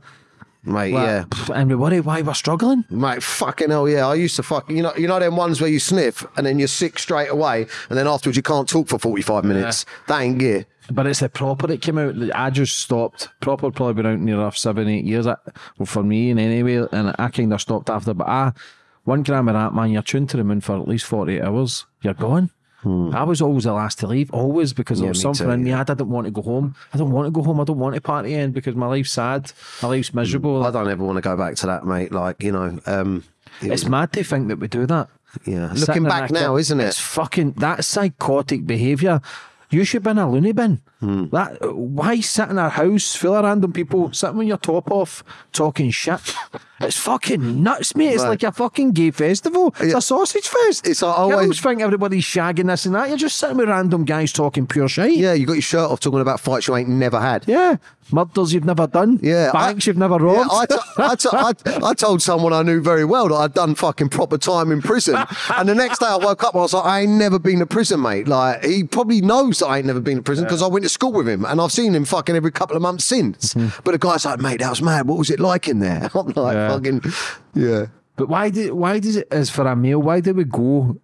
mate. Like, yeah. And we worry why we're struggling. Mate, fucking hell, yeah. I used to fuck, you know, you know them ones where you sniff and then you're sick straight away, and then afterwards you can't talk for 45 minutes. That ain't gear. But it's the proper that came out. that I just stopped. Proper probably been out near enough seven, eight years. I- Well, for me and anyway, and I kind of stopped after. But I, one gram of that man, you're tuned to the moon for at least forty eight hours. You're gone. I was always the last to leave, always because there was Hmm. something too, in me. I didn't want to go home. I don't want to go home. I don't want to party in because my life's sad. My life's miserable. I don't ever want to go back to that, mate. Like, you know, um, it It's was- mad to think that we do that. yeah. Looking in back now, isn't it? It's fucking that psychotic behaviour. You should be in a loony bin. Hmm. That why sit in our house full of random people sitting with your top off talking shit? It's fucking nuts, mate. It's Right. like a fucking gay festival. It's Yeah. a sausage fest. It's like oh, you always- always think everybody's shagging this and that. You're just sitting with random guys talking pure shit. Yeah, you got your shirt off talking about fights you ain't never had. Yeah. Murders you've never done. Yeah, Banks I- you've never Yeah, robbed. I, to- I, to- I, I told someone I knew very well that I'd done fucking proper time in prison. And the next day I woke up and I was like, I ain't never been to prison, mate. Like, he probably knows that I ain't never been to prison because I went to school with him and I've seen him fucking every couple of months since. Hmm. But the guy's like, mate, that was mad. What was it like in there? I'm like, Yeah. Fucking, yeah. But why did why does it as for a male? Why do we go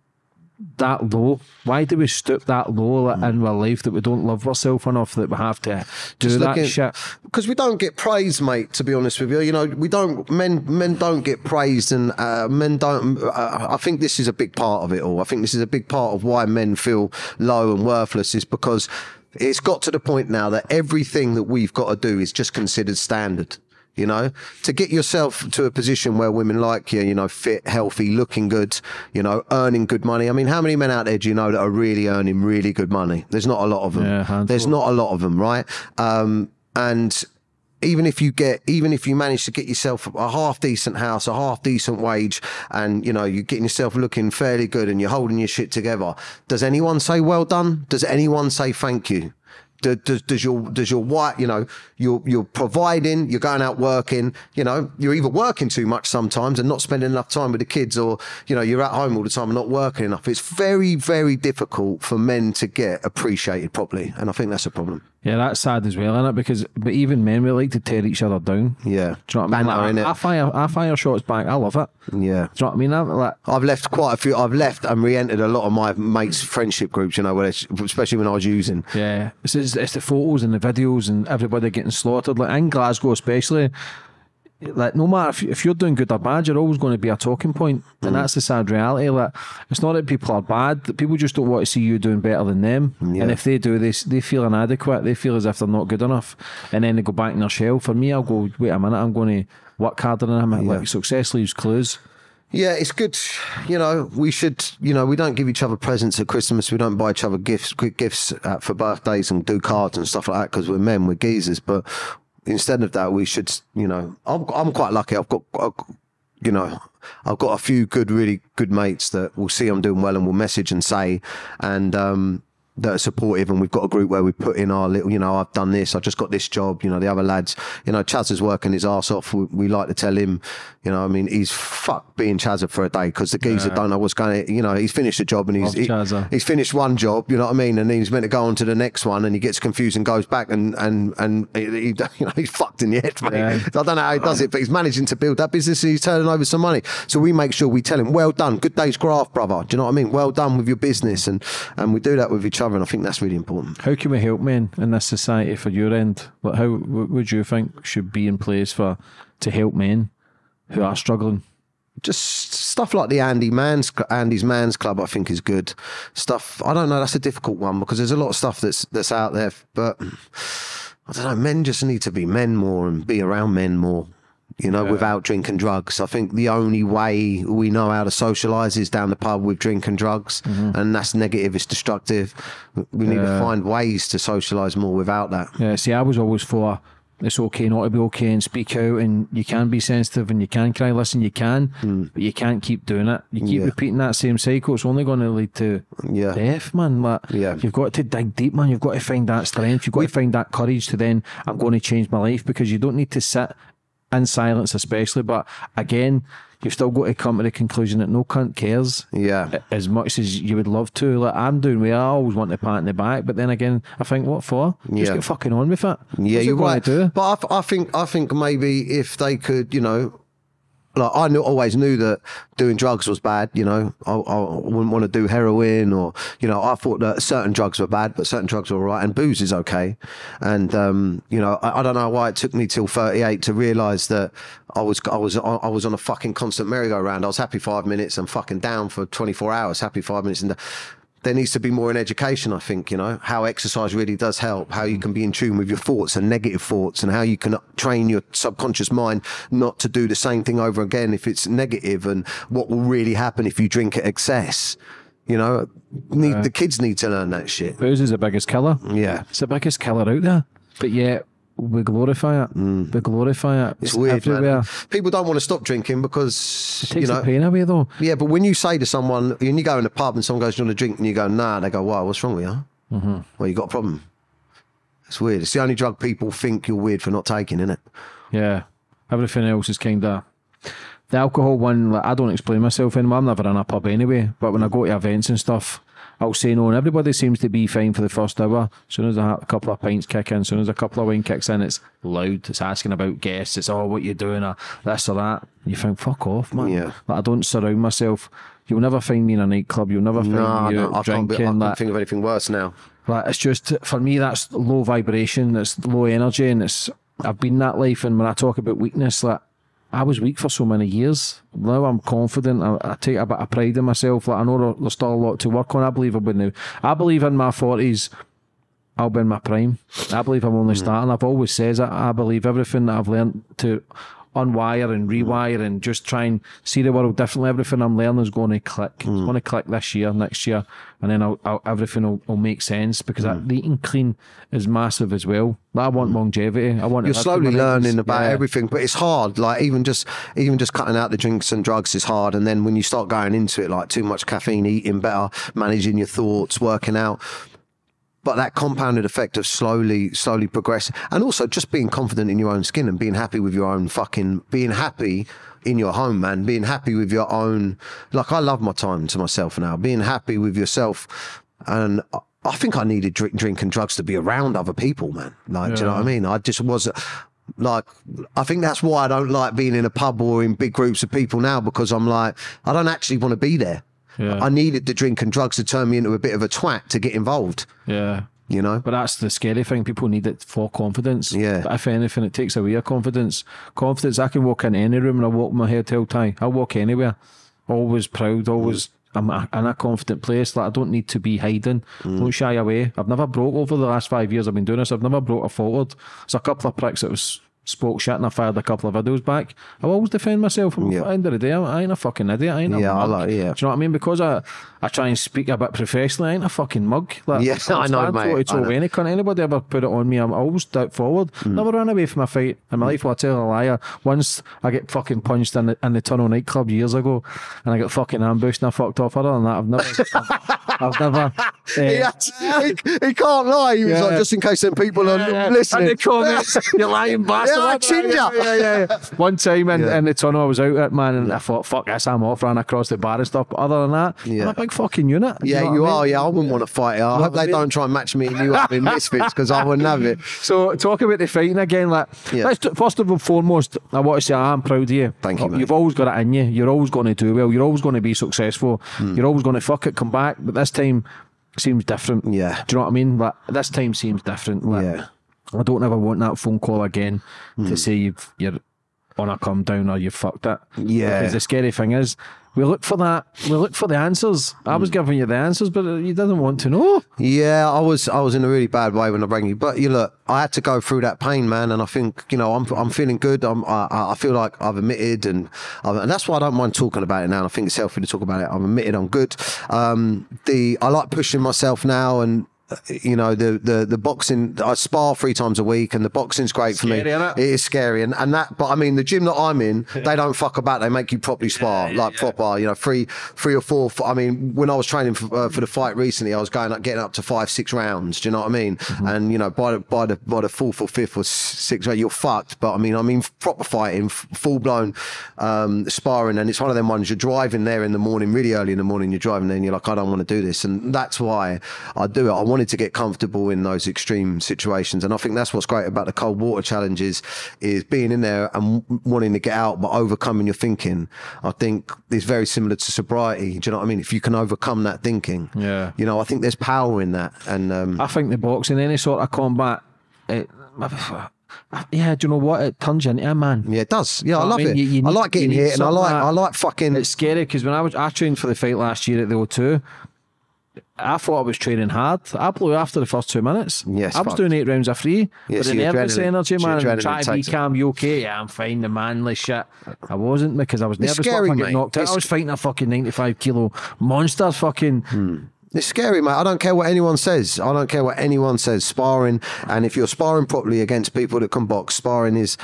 that low? Why do we stoop that low like, in our life that we don't love ourselves enough that we have to do Just that shit? because we don't get praised, mate. To be honest with you, you know, we don't. Men, men don't get praised, and uh, men don't. Uh, I think this is a big part of it all. I think this is a big part of why men feel low and worthless is because it's got to the point now that everything that we've got to do is just considered standard. You know, to get yourself to a position where women like you, you know, fit, healthy, looking good, you know, earning good money. I mean, how many men out there do you know that are really earning really good money? There's not a lot of them. Yeah. There's not a lot of them, right? Um, and even if you get, even if you manage to get yourself a half decent house, a half decent wage, and you know you're getting yourself looking fairly good, and you're holding your shit together, does anyone say well done? Does anyone say thank you? Do- Does, does your does your wife you know you're you're providing you're going out working you know you're either working too much sometimes and not spending enough time with the kids or you know you're at home all the time and not working enough. It's very very difficult for men to get appreciated properly and I think that's a problem Yeah, that's sad as well, isn't it? Because but even men we like to tear each other down. yeah Do you know what I mean? Banter, Like. I, I fire I fire shots back. I love it. yeah Do you know what I mean? I'm like, I've left quite a few. I've left and re-entered a lot of my mates' friendship groups. You know, where especially when I was using. Yeah, it's, it's, it's the photos and the videos and everybody getting slaughtered. Like in Glasgow, especially, like no matter if, if you're doing good or bad, you're always going to be a talking point, and that's the sad reality. Like it's not that people are bad; that people just don't want to see you doing better than them. Yeah. And if they do, they they feel inadequate. They feel as if they're not good enough, and then they go back in their shell. For me, I'll go. Wait a minute, I'm going to work harder than him. Like success leaves clues. Yeah, it's good. You know, we should. You know, we don't give each other presents at Christmas. We don't buy each other gifts, gifts uh, for birthdays and do cards and stuff like that because we're men, we're geezers. But instead of that, we should. You know, I'm I'm quite lucky. I've got. You know, I've got a few good, really good mates that will see I'm doing well and will message and say, and um, that are supportive. And we've got a group where we put in our little, you know, I've done this, I just got this job. You know, the other lads, you know, Chaz is working his ass off. We, we like to tell him, you know, I mean, he's fucked being Chazza for a day because the geezer don't know what's going. to You know, he's finished a job and he's he- he's finished one job. You know what I mean? And he's meant to go on to the next one, and he gets confused and goes back and and and he, he- you know he's fucked in the head, mate. Yeah. I don't know how he does it, but he's managing to build that business. and He's turning over some money. So we make sure we tell him, "Well done, good day's graft, brother." Do you know what I mean? Well done with your business, and and we do that with each other, and I think that's really important. How can we help men in this society for your end? Like how what would you think should be in place for to help men who are struggling? Just stuff like the Andy Man's Andy's Man's Club, I think is good. Stuff I don't know. That's a difficult one because there's a lot of stuff that's that's out there, but I don't know. Men just need to be men more and be around men more. You know, without drinking drugs. I think the only way we know how to socialise is down the pub with drink and drugs, and that's negative. It's destructive. We need to Mm-hmm. Find ways to socialise more without that. Yeah, see, I was always for it's okay not to be okay and speak out, and you can be sensitive and you can cry. Listen, you can, hmm. but you can't keep doing it. You keep Yeah. repeating that same cycle. It's only going to lead to Yeah. death, man. Like, Yeah. you've got to dig deep, man. You've got to find that strength. You've got to find that courage to then I'm going to change my life because you don't need to sit in silence, especially. But again, you've still got to come to the conclusion that no cunt cares Yeah. as much as you would love to. Like I'm doing where I always want to pat in the back, but then again, I think what for? Just Yeah. get fucking on with it. Yeah, What's you're gonna right. Do? But I, I think I think maybe if they could, you know, like I knew, always knew that doing drugs was bad. You know, I, I wouldn't want to do heroin or you know, I thought that certain drugs were bad, but certain drugs were all right, and booze is okay. And um, you know, I, I don't know why it took me till 38 to realise that I was I was I was on a fucking constant merry-go-round. I was happy five minutes and fucking down for 24 hours. Happy five minutes and. There needs to be more in education, I think, you know, how exercise really does help, how you mm. can be in tune with your thoughts and negative thoughts, and how you can train your subconscious mind not to do the same thing over again if it's negative, and what will really happen if you drink at excess. You know, need, the kids need to learn that shit. Booze is the biggest killer. Yeah. It's the biggest killer out there. But yet we glorify it. We glorify it. Mm. It's weird, everywhere. man. People don't want to stop drinking because, It takes you know, the pain away though. Yeah, but when you say to someone, when you go in the pub and someone goes, "Do you want a drink?" and you go, "Nah," they go, "Why? What's wrong with you?" Mm-hmm. Well, you got a problem. It's weird. It's the only drug people think you're weird for not taking, isn't it? Yeah. Everything else is kind of. The alcohol one, like, I don't explain myself anymore. I'm never in a pub anyway. But when I go to events and stuff, I'll say no, and everybody seems to be fine for the first hour. As soon as a a couple of pints kick in, as soon as a couple of wine kicks in, it's loud. It's asking about guests. It's oh, what you doing, or this or that. You think, fuck off, man. Yeah. Like, I don't surround myself. You'll never find me in a nightclub. You'll never find No, me no, I can't, be, I drinking. can't like, think of anything worse now. like it's just for me that's low vibration, it's low energy, and it's I've been that life. And when I talk about weakness, like I was weak for so many years. Now I'm confident. I, I take a bit of pride in myself. Like I know there's still a lot to work on. I believe I'll be now. I believe in my forties. I'll be in my prime. I believe I'm only hmm. starting. I've always says it. I believe everything that I've learned to unwire and hmm. rewire and just try and see the world differently. Everything I'm learning is going to click. It's hmm. going to click this year, next year, and then I'll, I'll, everything will, will make sense because that, hmm. the eating clean is massive as well. I want longevity. I want. You're slowly learning about Yeah. everything, but it's hard. Like even just even just cutting out the drinks and drugs is hard. And then when you start going into it, like too much caffeine, eating better, managing your thoughts, working out. But that compounded effect of slowly, slowly progressing, and also just being confident in your own skin and being happy with your own fucking, being happy in your home, man. Being happy with your own. Like I love my time to myself now. Being happy with yourself, and I- think I needed drink, drink and drugs to be around other people, man. Like, do you know what I mean? I just was like, I think that's why I don't like being in a pub or in big groups of people now because I'm like, I don't actually want to be there. Yeah. I needed the drink and drugs to turn me into a bit of a twat to get involved, Yeah. you know? But that's the scary thing. People need it for confidence. Yeah. But if anything, it takes away your confidence. Confidence. I can walk in any room and I walk my head held high. I'll walk anywhere. Always proud. Always. I'm in a confident place. Like I don't need to be hiding. Mm. Don't shy away. I've never broke over the last five years I've been doing this. I've never broke a forward. There's a couple of pricks that was spoke shit and I fired a couple of videos back. I always defend myself. I'm, Yeah. The end of the day, I ain't a fucking idiot. I ain't a Yeah, I mug. like- yeah. Do you know what I mean? Because I, I try and speak a bit professionally. I ain't a fucking mug. Like, Yeah, I know, mate. It's know. any cunt. Anybody ever put it on me, I'm always step forward. Mm. Never ran away from a fight in my life. Well, I tell a liar. Once I get fucking punched in the, in the tunnel nightclub years ago, and I got fucking ambushed and I fucked off. Other than that, I've never, I've, I've never. He, eh, had- he, he can't lie. He was Yeah. like, just in case them people are and listening. the comments, you lying bastard. Yeah, I Whatever. ginger. Yeah, yeah, yeah. One time in, Yeah. in the tunnel, I was out at man, and I thought, fuck this, I'm off, ran across the bar and stuff. But other than that, Yeah. I'm a big fucking unit. Do yeah, know you I mean? are. Yeah, I wouldn't want to fight you. I hope they don't try and match me and you up in misfits because I wouldn't have it. So talk about the fighting again. Like, Yeah. let's t- first of all, foremost, I want to say I'm proud of you. Thank you, mate. You've always got it in you. You're always going to do well. You're always going to be successful. Hmm. You're always going to fuck it, come back. But this time seems different. Yeah. Do you know what I mean? Like this time seems different. Like, Yeah. I don't ever want that phone call again Hmm. to say you've you're on a come down or you've fucked it. Yeah. Because the scary thing is, we look for that. We look for the answers. I was giving you the answers, but you didn't want to know. Yeah, I was I was in a really bad way when I rang you, but you look, I had to go through that pain, man, and I think you know I'm I'm feeling good. I'm I, I feel like I've admitted, and and that's why I don't mind talking about it now. And I think it's healthy to talk about it. I've admitted I'm good. Um, the I like pushing myself now, and you know the the the boxing I spar three times a week and the boxing's great for me. Scary, innit? It? Is scary. And, and that but I mean the gym that I'm in they don't fuck about. They make you properly spar like proper you know three three or four I mean when I was training for, uh, for the fight recently I was going up getting up to five six rounds. Do you know what I mean? And you know by the by the by the fourth or fifth or sixth round you're fucked. But I mean I mean proper fighting full blown um, sparring. And it's one of them ones you're driving there in the morning really early in the morning you're driving there and you're like I don't want to do this. And that's why I do it. I wanted to get comfortable in those extreme situations. And I think that's what's great about the cold water challenges is being in there and wanting to get out but overcoming your thinking. I think is very similar to sobriety. Do you know what I mean? If you can overcome that thinking Yeah. you know I think there's power in that. And um, I think the boxing, any sort of combat, it, yeah, do you know what? It turns you into a man. yeah it does. Yeah I I love mean, it. You- you I need- like getting you hit and I like like- I like fucking It's scary because when I was I trained for the fight last year at the O2, I thought I was training hard. I blew after the first two minutes. Yes, I was doing eight rounds of free. Yeah, but the nervous energy, man, and try to be calm. You okay? Yeah, I'm fine. The manly shit. I wasn't because I was nervous. scary, I knocked out? I was fighting a fucking 95 kilo monster. Fucking. It's scary, mate. I don't care what anyone says. I don't care what anyone says. Sparring, and if you're sparring properly against people that can box, sparring is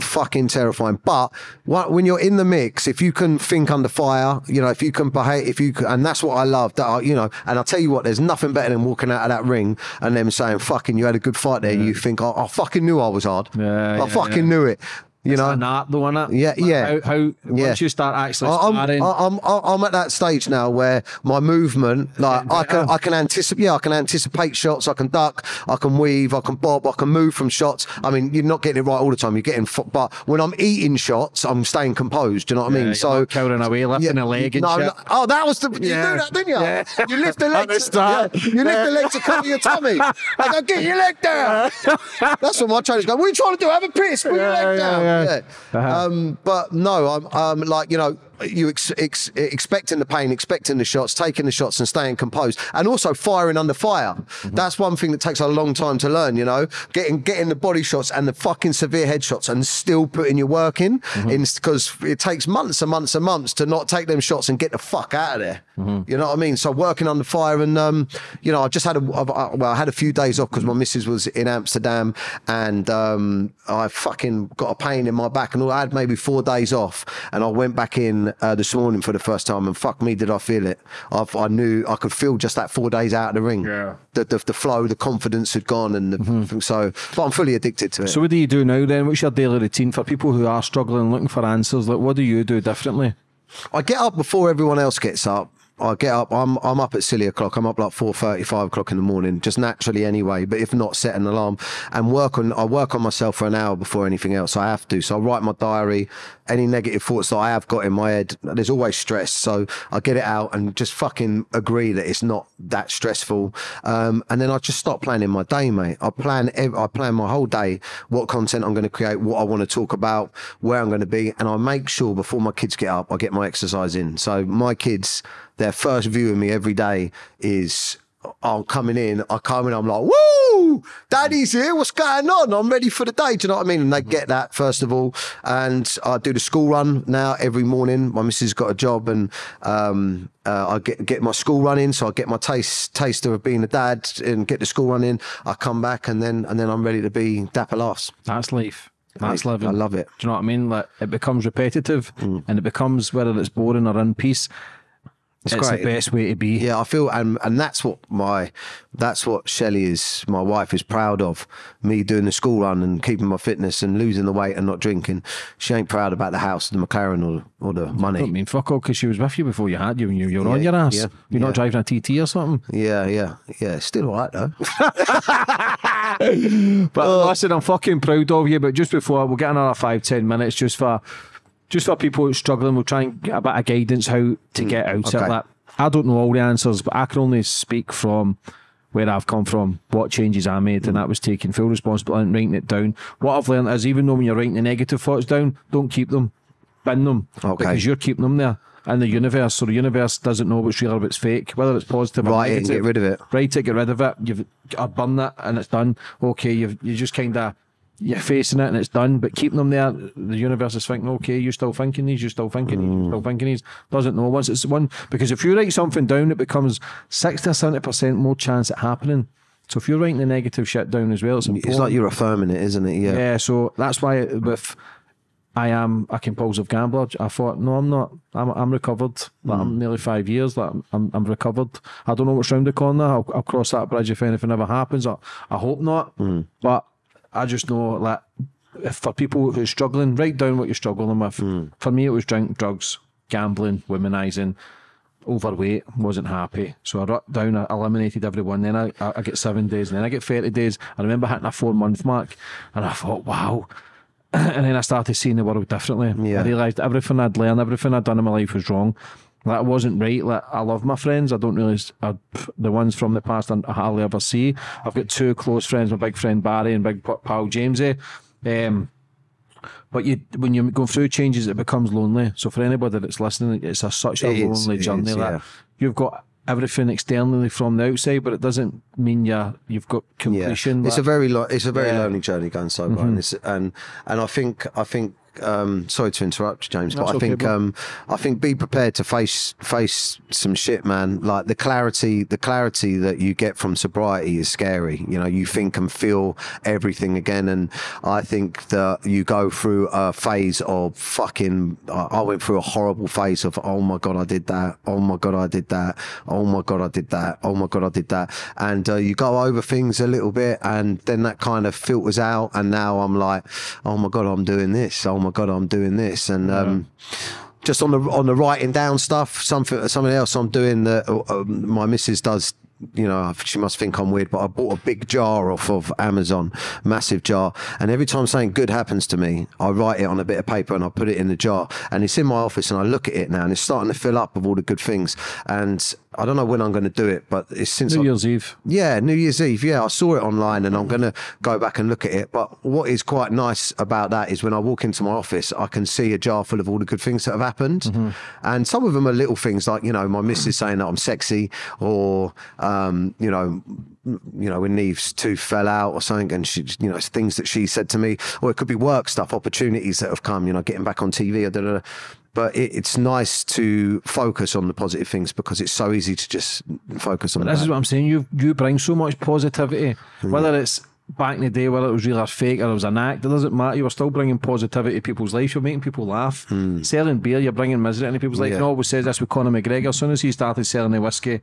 fucking terrifying. But when you're in the mix, if you can think under fire, you know, if you can behave, if you can, and that's what I love. That I, you know, and I'll tell you what, there's nothing better than walking out of that ring and them saying, "Fucking, you had a good fight there." You think, "I, I fucking knew I was hard. Yeah, I yeah, fucking yeah. knew it." You know, not the one. Yeah, Like yeah. How, how Yeah. once you start actually I'm, sparring, I- I'm, I- I'm at that stage now where my movement, like I can, I can anticipate, yeah, I can anticipate shots, I can duck, I can weave, I can bob, I can move from shots. I mean, you're not getting it right all the time. You're getting, but when I'm eating shots, I'm staying composed. Do you know what I mean? you're So cowering away, lifting a leg and no, shit. no- oh, that was the you Yeah. do that, didn't you? Yeah. You lift the leg. To- start. yeah, you lift the leg to cover your tummy. I go, get your leg down. That's what my trainers go. What are you trying to do? Have a piss. Put your Yeah, leg yeah, down. Yeah. Yeah. Uh-huh. Um, but no, I'm um, like you know, you ex- ex- expecting the pain, expecting the shots, taking the shots, and staying composed, and also firing under fire. Mm-hmm. That's one thing that takes a long time to learn. You know, getting getting the body shots and the fucking severe headshots, and still putting your work in, Mm-hmm. because it takes months and months and months to not take them shots and get the fuck out of there. Mm-hmm. You know what I mean? So working under fire, and um, you know, I just had a I've, I, well, I had a few days off because my missus was in Amsterdam, and um, I fucking got a pain in my back, and all, I had maybe four days off, and I went back in uh, this morning for the first time, and fuck me, did I feel it? I've, I knew I could feel just that four days out of the ring. Yeah. The, the, the flow, the confidence had gone, and the, so, but I'm fully addicted to it. So what do you do now then? What's your daily routine for people who are struggling, looking for answers? Like, what do you do differently? I get up before everyone else gets up. I get up. I'm I'm up at silly o'clock. I'm up like four thirty, five o'clock in the morning, just naturally anyway. But if not, set an alarm and work on. I work on myself for an hour before anything else. I have to. So I write my diary. Any negative thoughts that I have got in my head, there's always stress. So I get it out and just fucking agree that it's not that stressful. Um, and then I just start planning my day, mate. I plan. I plan my whole day. What content I'm going to create. What I want to talk about. Where I'm going to be. And I make sure before my kids get up, I get my exercise in. So my kids their first view of me every day is I'm coming in, I come in, I'm like, woo, daddy's here, what's going on? I'm ready for the day. Do you know what I mean? And they get that, first of all. And I do the school run now every morning. My missus got a job and um, uh, I get, get my school run in. So I get my taste taster of being a dad and get the school run in. I come back and then and then I'm ready to be dapper last. That's life. That's I- living. I love it. Do you know what I mean? Like it becomes repetitive, Mm. and it becomes whether it's boring or in peace. It's, great. the best way to be. Yeah, I feel, and and that's what my, that's what Shelley is, my wife is proud of me doing the school run and keeping my fitness and losing the weight and not drinking. She ain't proud about the house, the McLaren, or or the money. I mean fuck all because she was with you before you had you and you, you're on your ass. yeah, You're yeah. not driving a TT or something. Yeah, yeah, yeah. Still all right though. But oh. listen, I'm fucking proud of you. But just before we'll get another five, ten minutes just for just for people who are struggling, we'll try and get a bit of guidance how to hmm, get out okay. of that. I don't know all the answers, but I can only speak from where I've come from, what changes I made, and hmm. that was taking full responsibility and writing it down. What I've learned is even though when you're writing the negative thoughts down, don't keep them, bin them, Okay. because you're keeping them there. in the universe. So the universe doesn't know what's real or what's fake, whether it's positive or Write it negative. get rid of it. Write it, get rid of it. You've I burn that and it's done. Okay, you've you just kind of you're facing it and it's done. But keeping them there, the universe is thinking, okay, you're still thinking these, you're still thinking these, you're mm. still thinking these. Doesn't know once it's one because if you write something down, it becomes sixty or seventy percent more chance it happening. So if you're writing the negative shit down as well, it's important. It's like you're affirming it, isn't it? Yeah. Yeah, so that's why with I am a compulsive gambler. I thought, no, I'm not. I'm I'm recovered. Like, I'm mm. nearly five years. Like, I'm I'm recovered. I don't know what's round the corner. I'll, I'll cross that bridge if anything ever happens. I, I hope not. Mm. But I just know that if for people who are struggling, write down what you're struggling with. Hmm. For me, it was drink, drugs, gambling, womanizing. Overweight, wasn't happy. So I wrote down, I eliminated everyone. Then I, I, I get seven days, and then I get 30 days. I remember hitting a four month mark, and I thought, wow, and then I started seeing the world differently. Yeah. I realised everything I'd learned, everything I'd done in my life was wrong. That wasn't right. Like I love my friends. I don't really I, the ones from the past I hardly ever see. I've got two close friends, my big friend Barry and big pal Jamesy. Um, but you, when you're going through changes, it becomes lonely. So for anybody that's listening, it's a, such a It lonely journey. is, yeah. you've got everything externally from the outside, but it doesn't mean you're you've got Yeah, completion. it's like- a very lo- it's a very Yeah. Mm-hmm. lonely journey going sober, and, it's, and and I think I think um, sorry to interrupt, James, but I okay, think um, I think be prepared to face face some shit, man. Like the clarity, the clarity that you get from sobriety is scary. You know, you think and feel everything again, and I think that you go through a phase of fucking. I I went through a horrible phase of oh my god, I did that. Oh my god, I did that. Oh my god, I did that. Oh my god, I did that. And uh, you go over things a little bit, and then that kind of filters out. And now I'm like, oh my god, I'm doing this. Oh my god, I'm doing this. And um, just on the on the writing down stuff, something something else I'm doing that uh, um, my missus does. You know, she must think I'm weird, but I bought a big jar off of Amazon, massive jar, and every time something good happens to me, I write it on a bit of paper and I put it in the jar, and it's in my office, and I look at it now, and it's starting to fill up with all the good things, and I don't know when I'm going to do it, but it's since New I- Year's Eve. yeah, New Year's Eve. Yeah, I saw it online and I'm going to go back and look at it. But what is quite nice about that is when I walk into my office, I can see a jar full of all the good things that have happened. And some of them are little things like, you know, my missus saying that I'm sexy or, um, you know, you know, when Neve's tooth fell out or something, and she, you know, things that she said to me, or it could be work stuff, opportunities that have come, you know, getting back on TV, or da, da, da. But it, it's nice to focus on the positive things because it's so easy to just focus on This is what I'm saying. You you bring so much positivity, mm. whether it's back in the day, whether it was real or fake, or it was an act. It doesn't matter. You were still bringing positivity to people's lives. You're making people laugh. Mm. Selling beer, you're bringing misery into people's lives. Yeah. Know, always says this with Conor McGregor. As soon as he started selling the whiskey,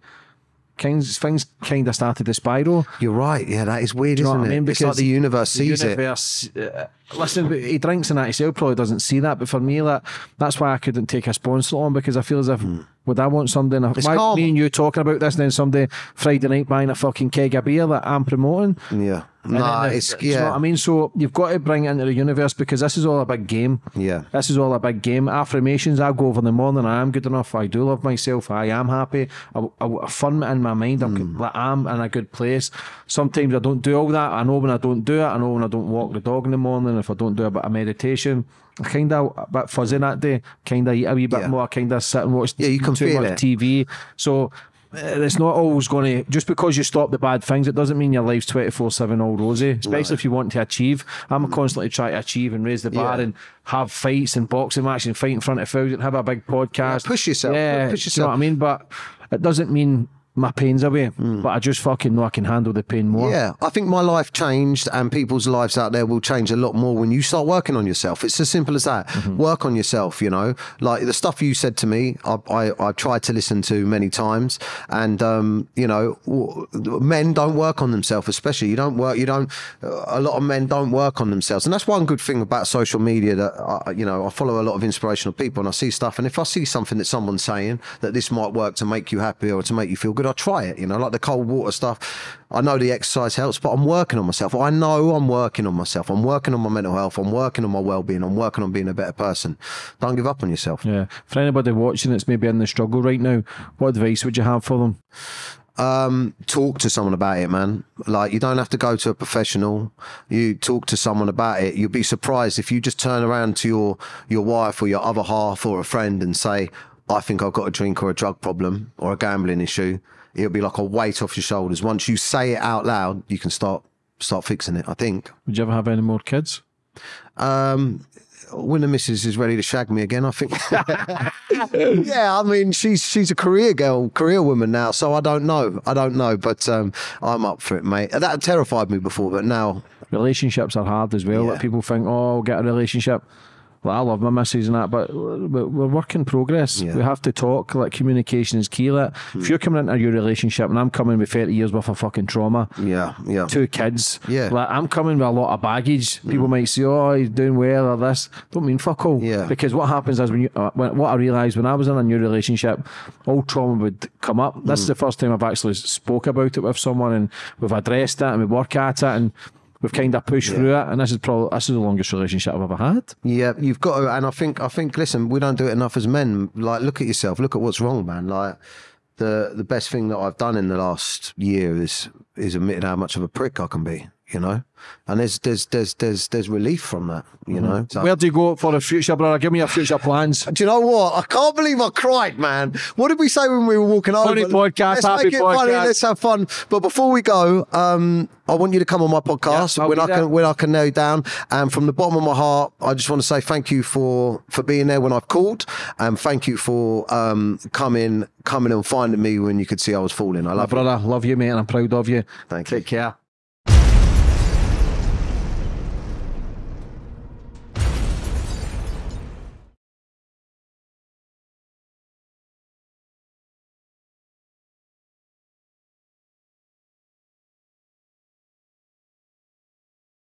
things things kind of started to spiral. You're right. Yeah, that is weird, you know isn't what I it? mean? it's like the universe the sees it. uh, listen, he drinks and that himself probably doesn't see that. But for me, that that's why I couldn't take a sponsor on because I feel as if would I want something? It's Why calm. me and you talking about this, and then somebody Friday night buying a fucking keg of beer that I'm promoting. Yeah. Nah, the- it's do you know what. I mean? So you've got to bring it into the universe because this is all a big game. Yeah. This is all a big game. Affirmations, I go over in the morning, I am good enough, I do love myself, I am happy. I, I, I in my mind, I'm, Hmm. I'm in a good place. Sometimes I don't do all that. I know when I don't do it, I know when I don't walk the dog in the morning, if I don't do a bit of meditation. I kind of a bit fuzzy that day, kind of eat a wee bit Yeah. more, kind of sit and watch Yeah, you can too much it. TV. So Uh, it's not always going to just because you stop the bad things. It doesn't mean your life's twenty four seven all rosy. Especially if you want to achieve. I'm mm. constantly trying to achieve and raise the bar Yeah. and have fights and boxing matches and fight in front of thousand. Have a big podcast. Yeah, push yourself. Yeah, Push yourself. you know what I mean? But it doesn't mean my pain's away. But I just fucking know I can handle the pain more. Yeah, I think my life changed, and people's lives out there will change a lot more when you start working on yourself. It's as simple as that. Mm-hmm. Work on yourself. You know, like the stuff you said to me, I I, I tried to listen to many times, and um, you know, men don't work on themselves, especially you don't work. You don't. A lot of men don't work on themselves, and that's one good thing about social media. That I, you know, I follow a lot of inspirational people, and I see stuff, and if I see something that someone's saying that this might work to make you happy or to make you feel good, I try it. You know, like the cold water stuff. I know the exercise helps, but I'm working on myself. I know I'm working on myself. I'm working on my mental health. I'm working on my well-being. I'm working on being a better person. Don't give up on yourself. Yeah. For anybody watching that's maybe in the struggle right now, what advice would you have for them? um, talk to someone about it, man. Like you don't have to go to a professional. You talk to someone about it. You'll be surprised if you just turn around to your your wife or your other half or a friend and say, I think I've got a drink or a drug problem or a gambling issue, it'll be like a weight off your shoulders. Once you say it out loud, you can start start fixing it. I think. Would you ever have any more kids? Um, when the missus is ready to shag me again, I think. yeah, I mean, she's she's a career girl, career woman now, so I don't know. I don't know, but um, I'm up for it, mate. That terrified me before, but now, Relationships are hard as well. Yeah. Like people think, oh, I'll get a relationship. Like, I love my missus and that, but we're we're work in progress. Yeah. We have to talk. Like communication is key. Like, if hmm. you're coming into your relationship and I'm coming with 30 years worth of fucking trauma, yeah, yeah, two kids. Yeah. Like I'm coming with a lot of baggage. Hmm. People might say, "Oh, he's doing well," or this. Don't mean fuck all. Yeah. Because what happens is when you, uh, when, what I realised when I was in a new relationship, all trauma would come up. This hmm. is the first time I've actually spoke about it with someone, and we've addressed it, and we work at it, and we've kind of pushed through it. And this is probably this is the longest relationship I've ever had. yeah. You've got to, and I think I think. Listen, we don't do it enough as men. Like, look at yourself. Look at what's wrong, man. Like. The, the best thing that I've done in the last year is is admitted how much of a prick I can be, you know, and there's there's there's there's there's relief from that, you know. So- Where do you go for the future, brother? Give me your future plans. Do you know what? I can't believe I cried, man. What did we say when we were walking over? Funny podcast, Let's happy make it funny. podcast. Let's have fun. But before we go, um, I want you to come on my podcast Yeah, when I there. can when I can nail you down. And from the bottom of my heart, I just want to say thank you for for being there when I've called, and thank you for um, coming coming and finding me when you could see I was falling. I My love you. brother, love you, mate, and I'm proud of you. Thank you. Take care.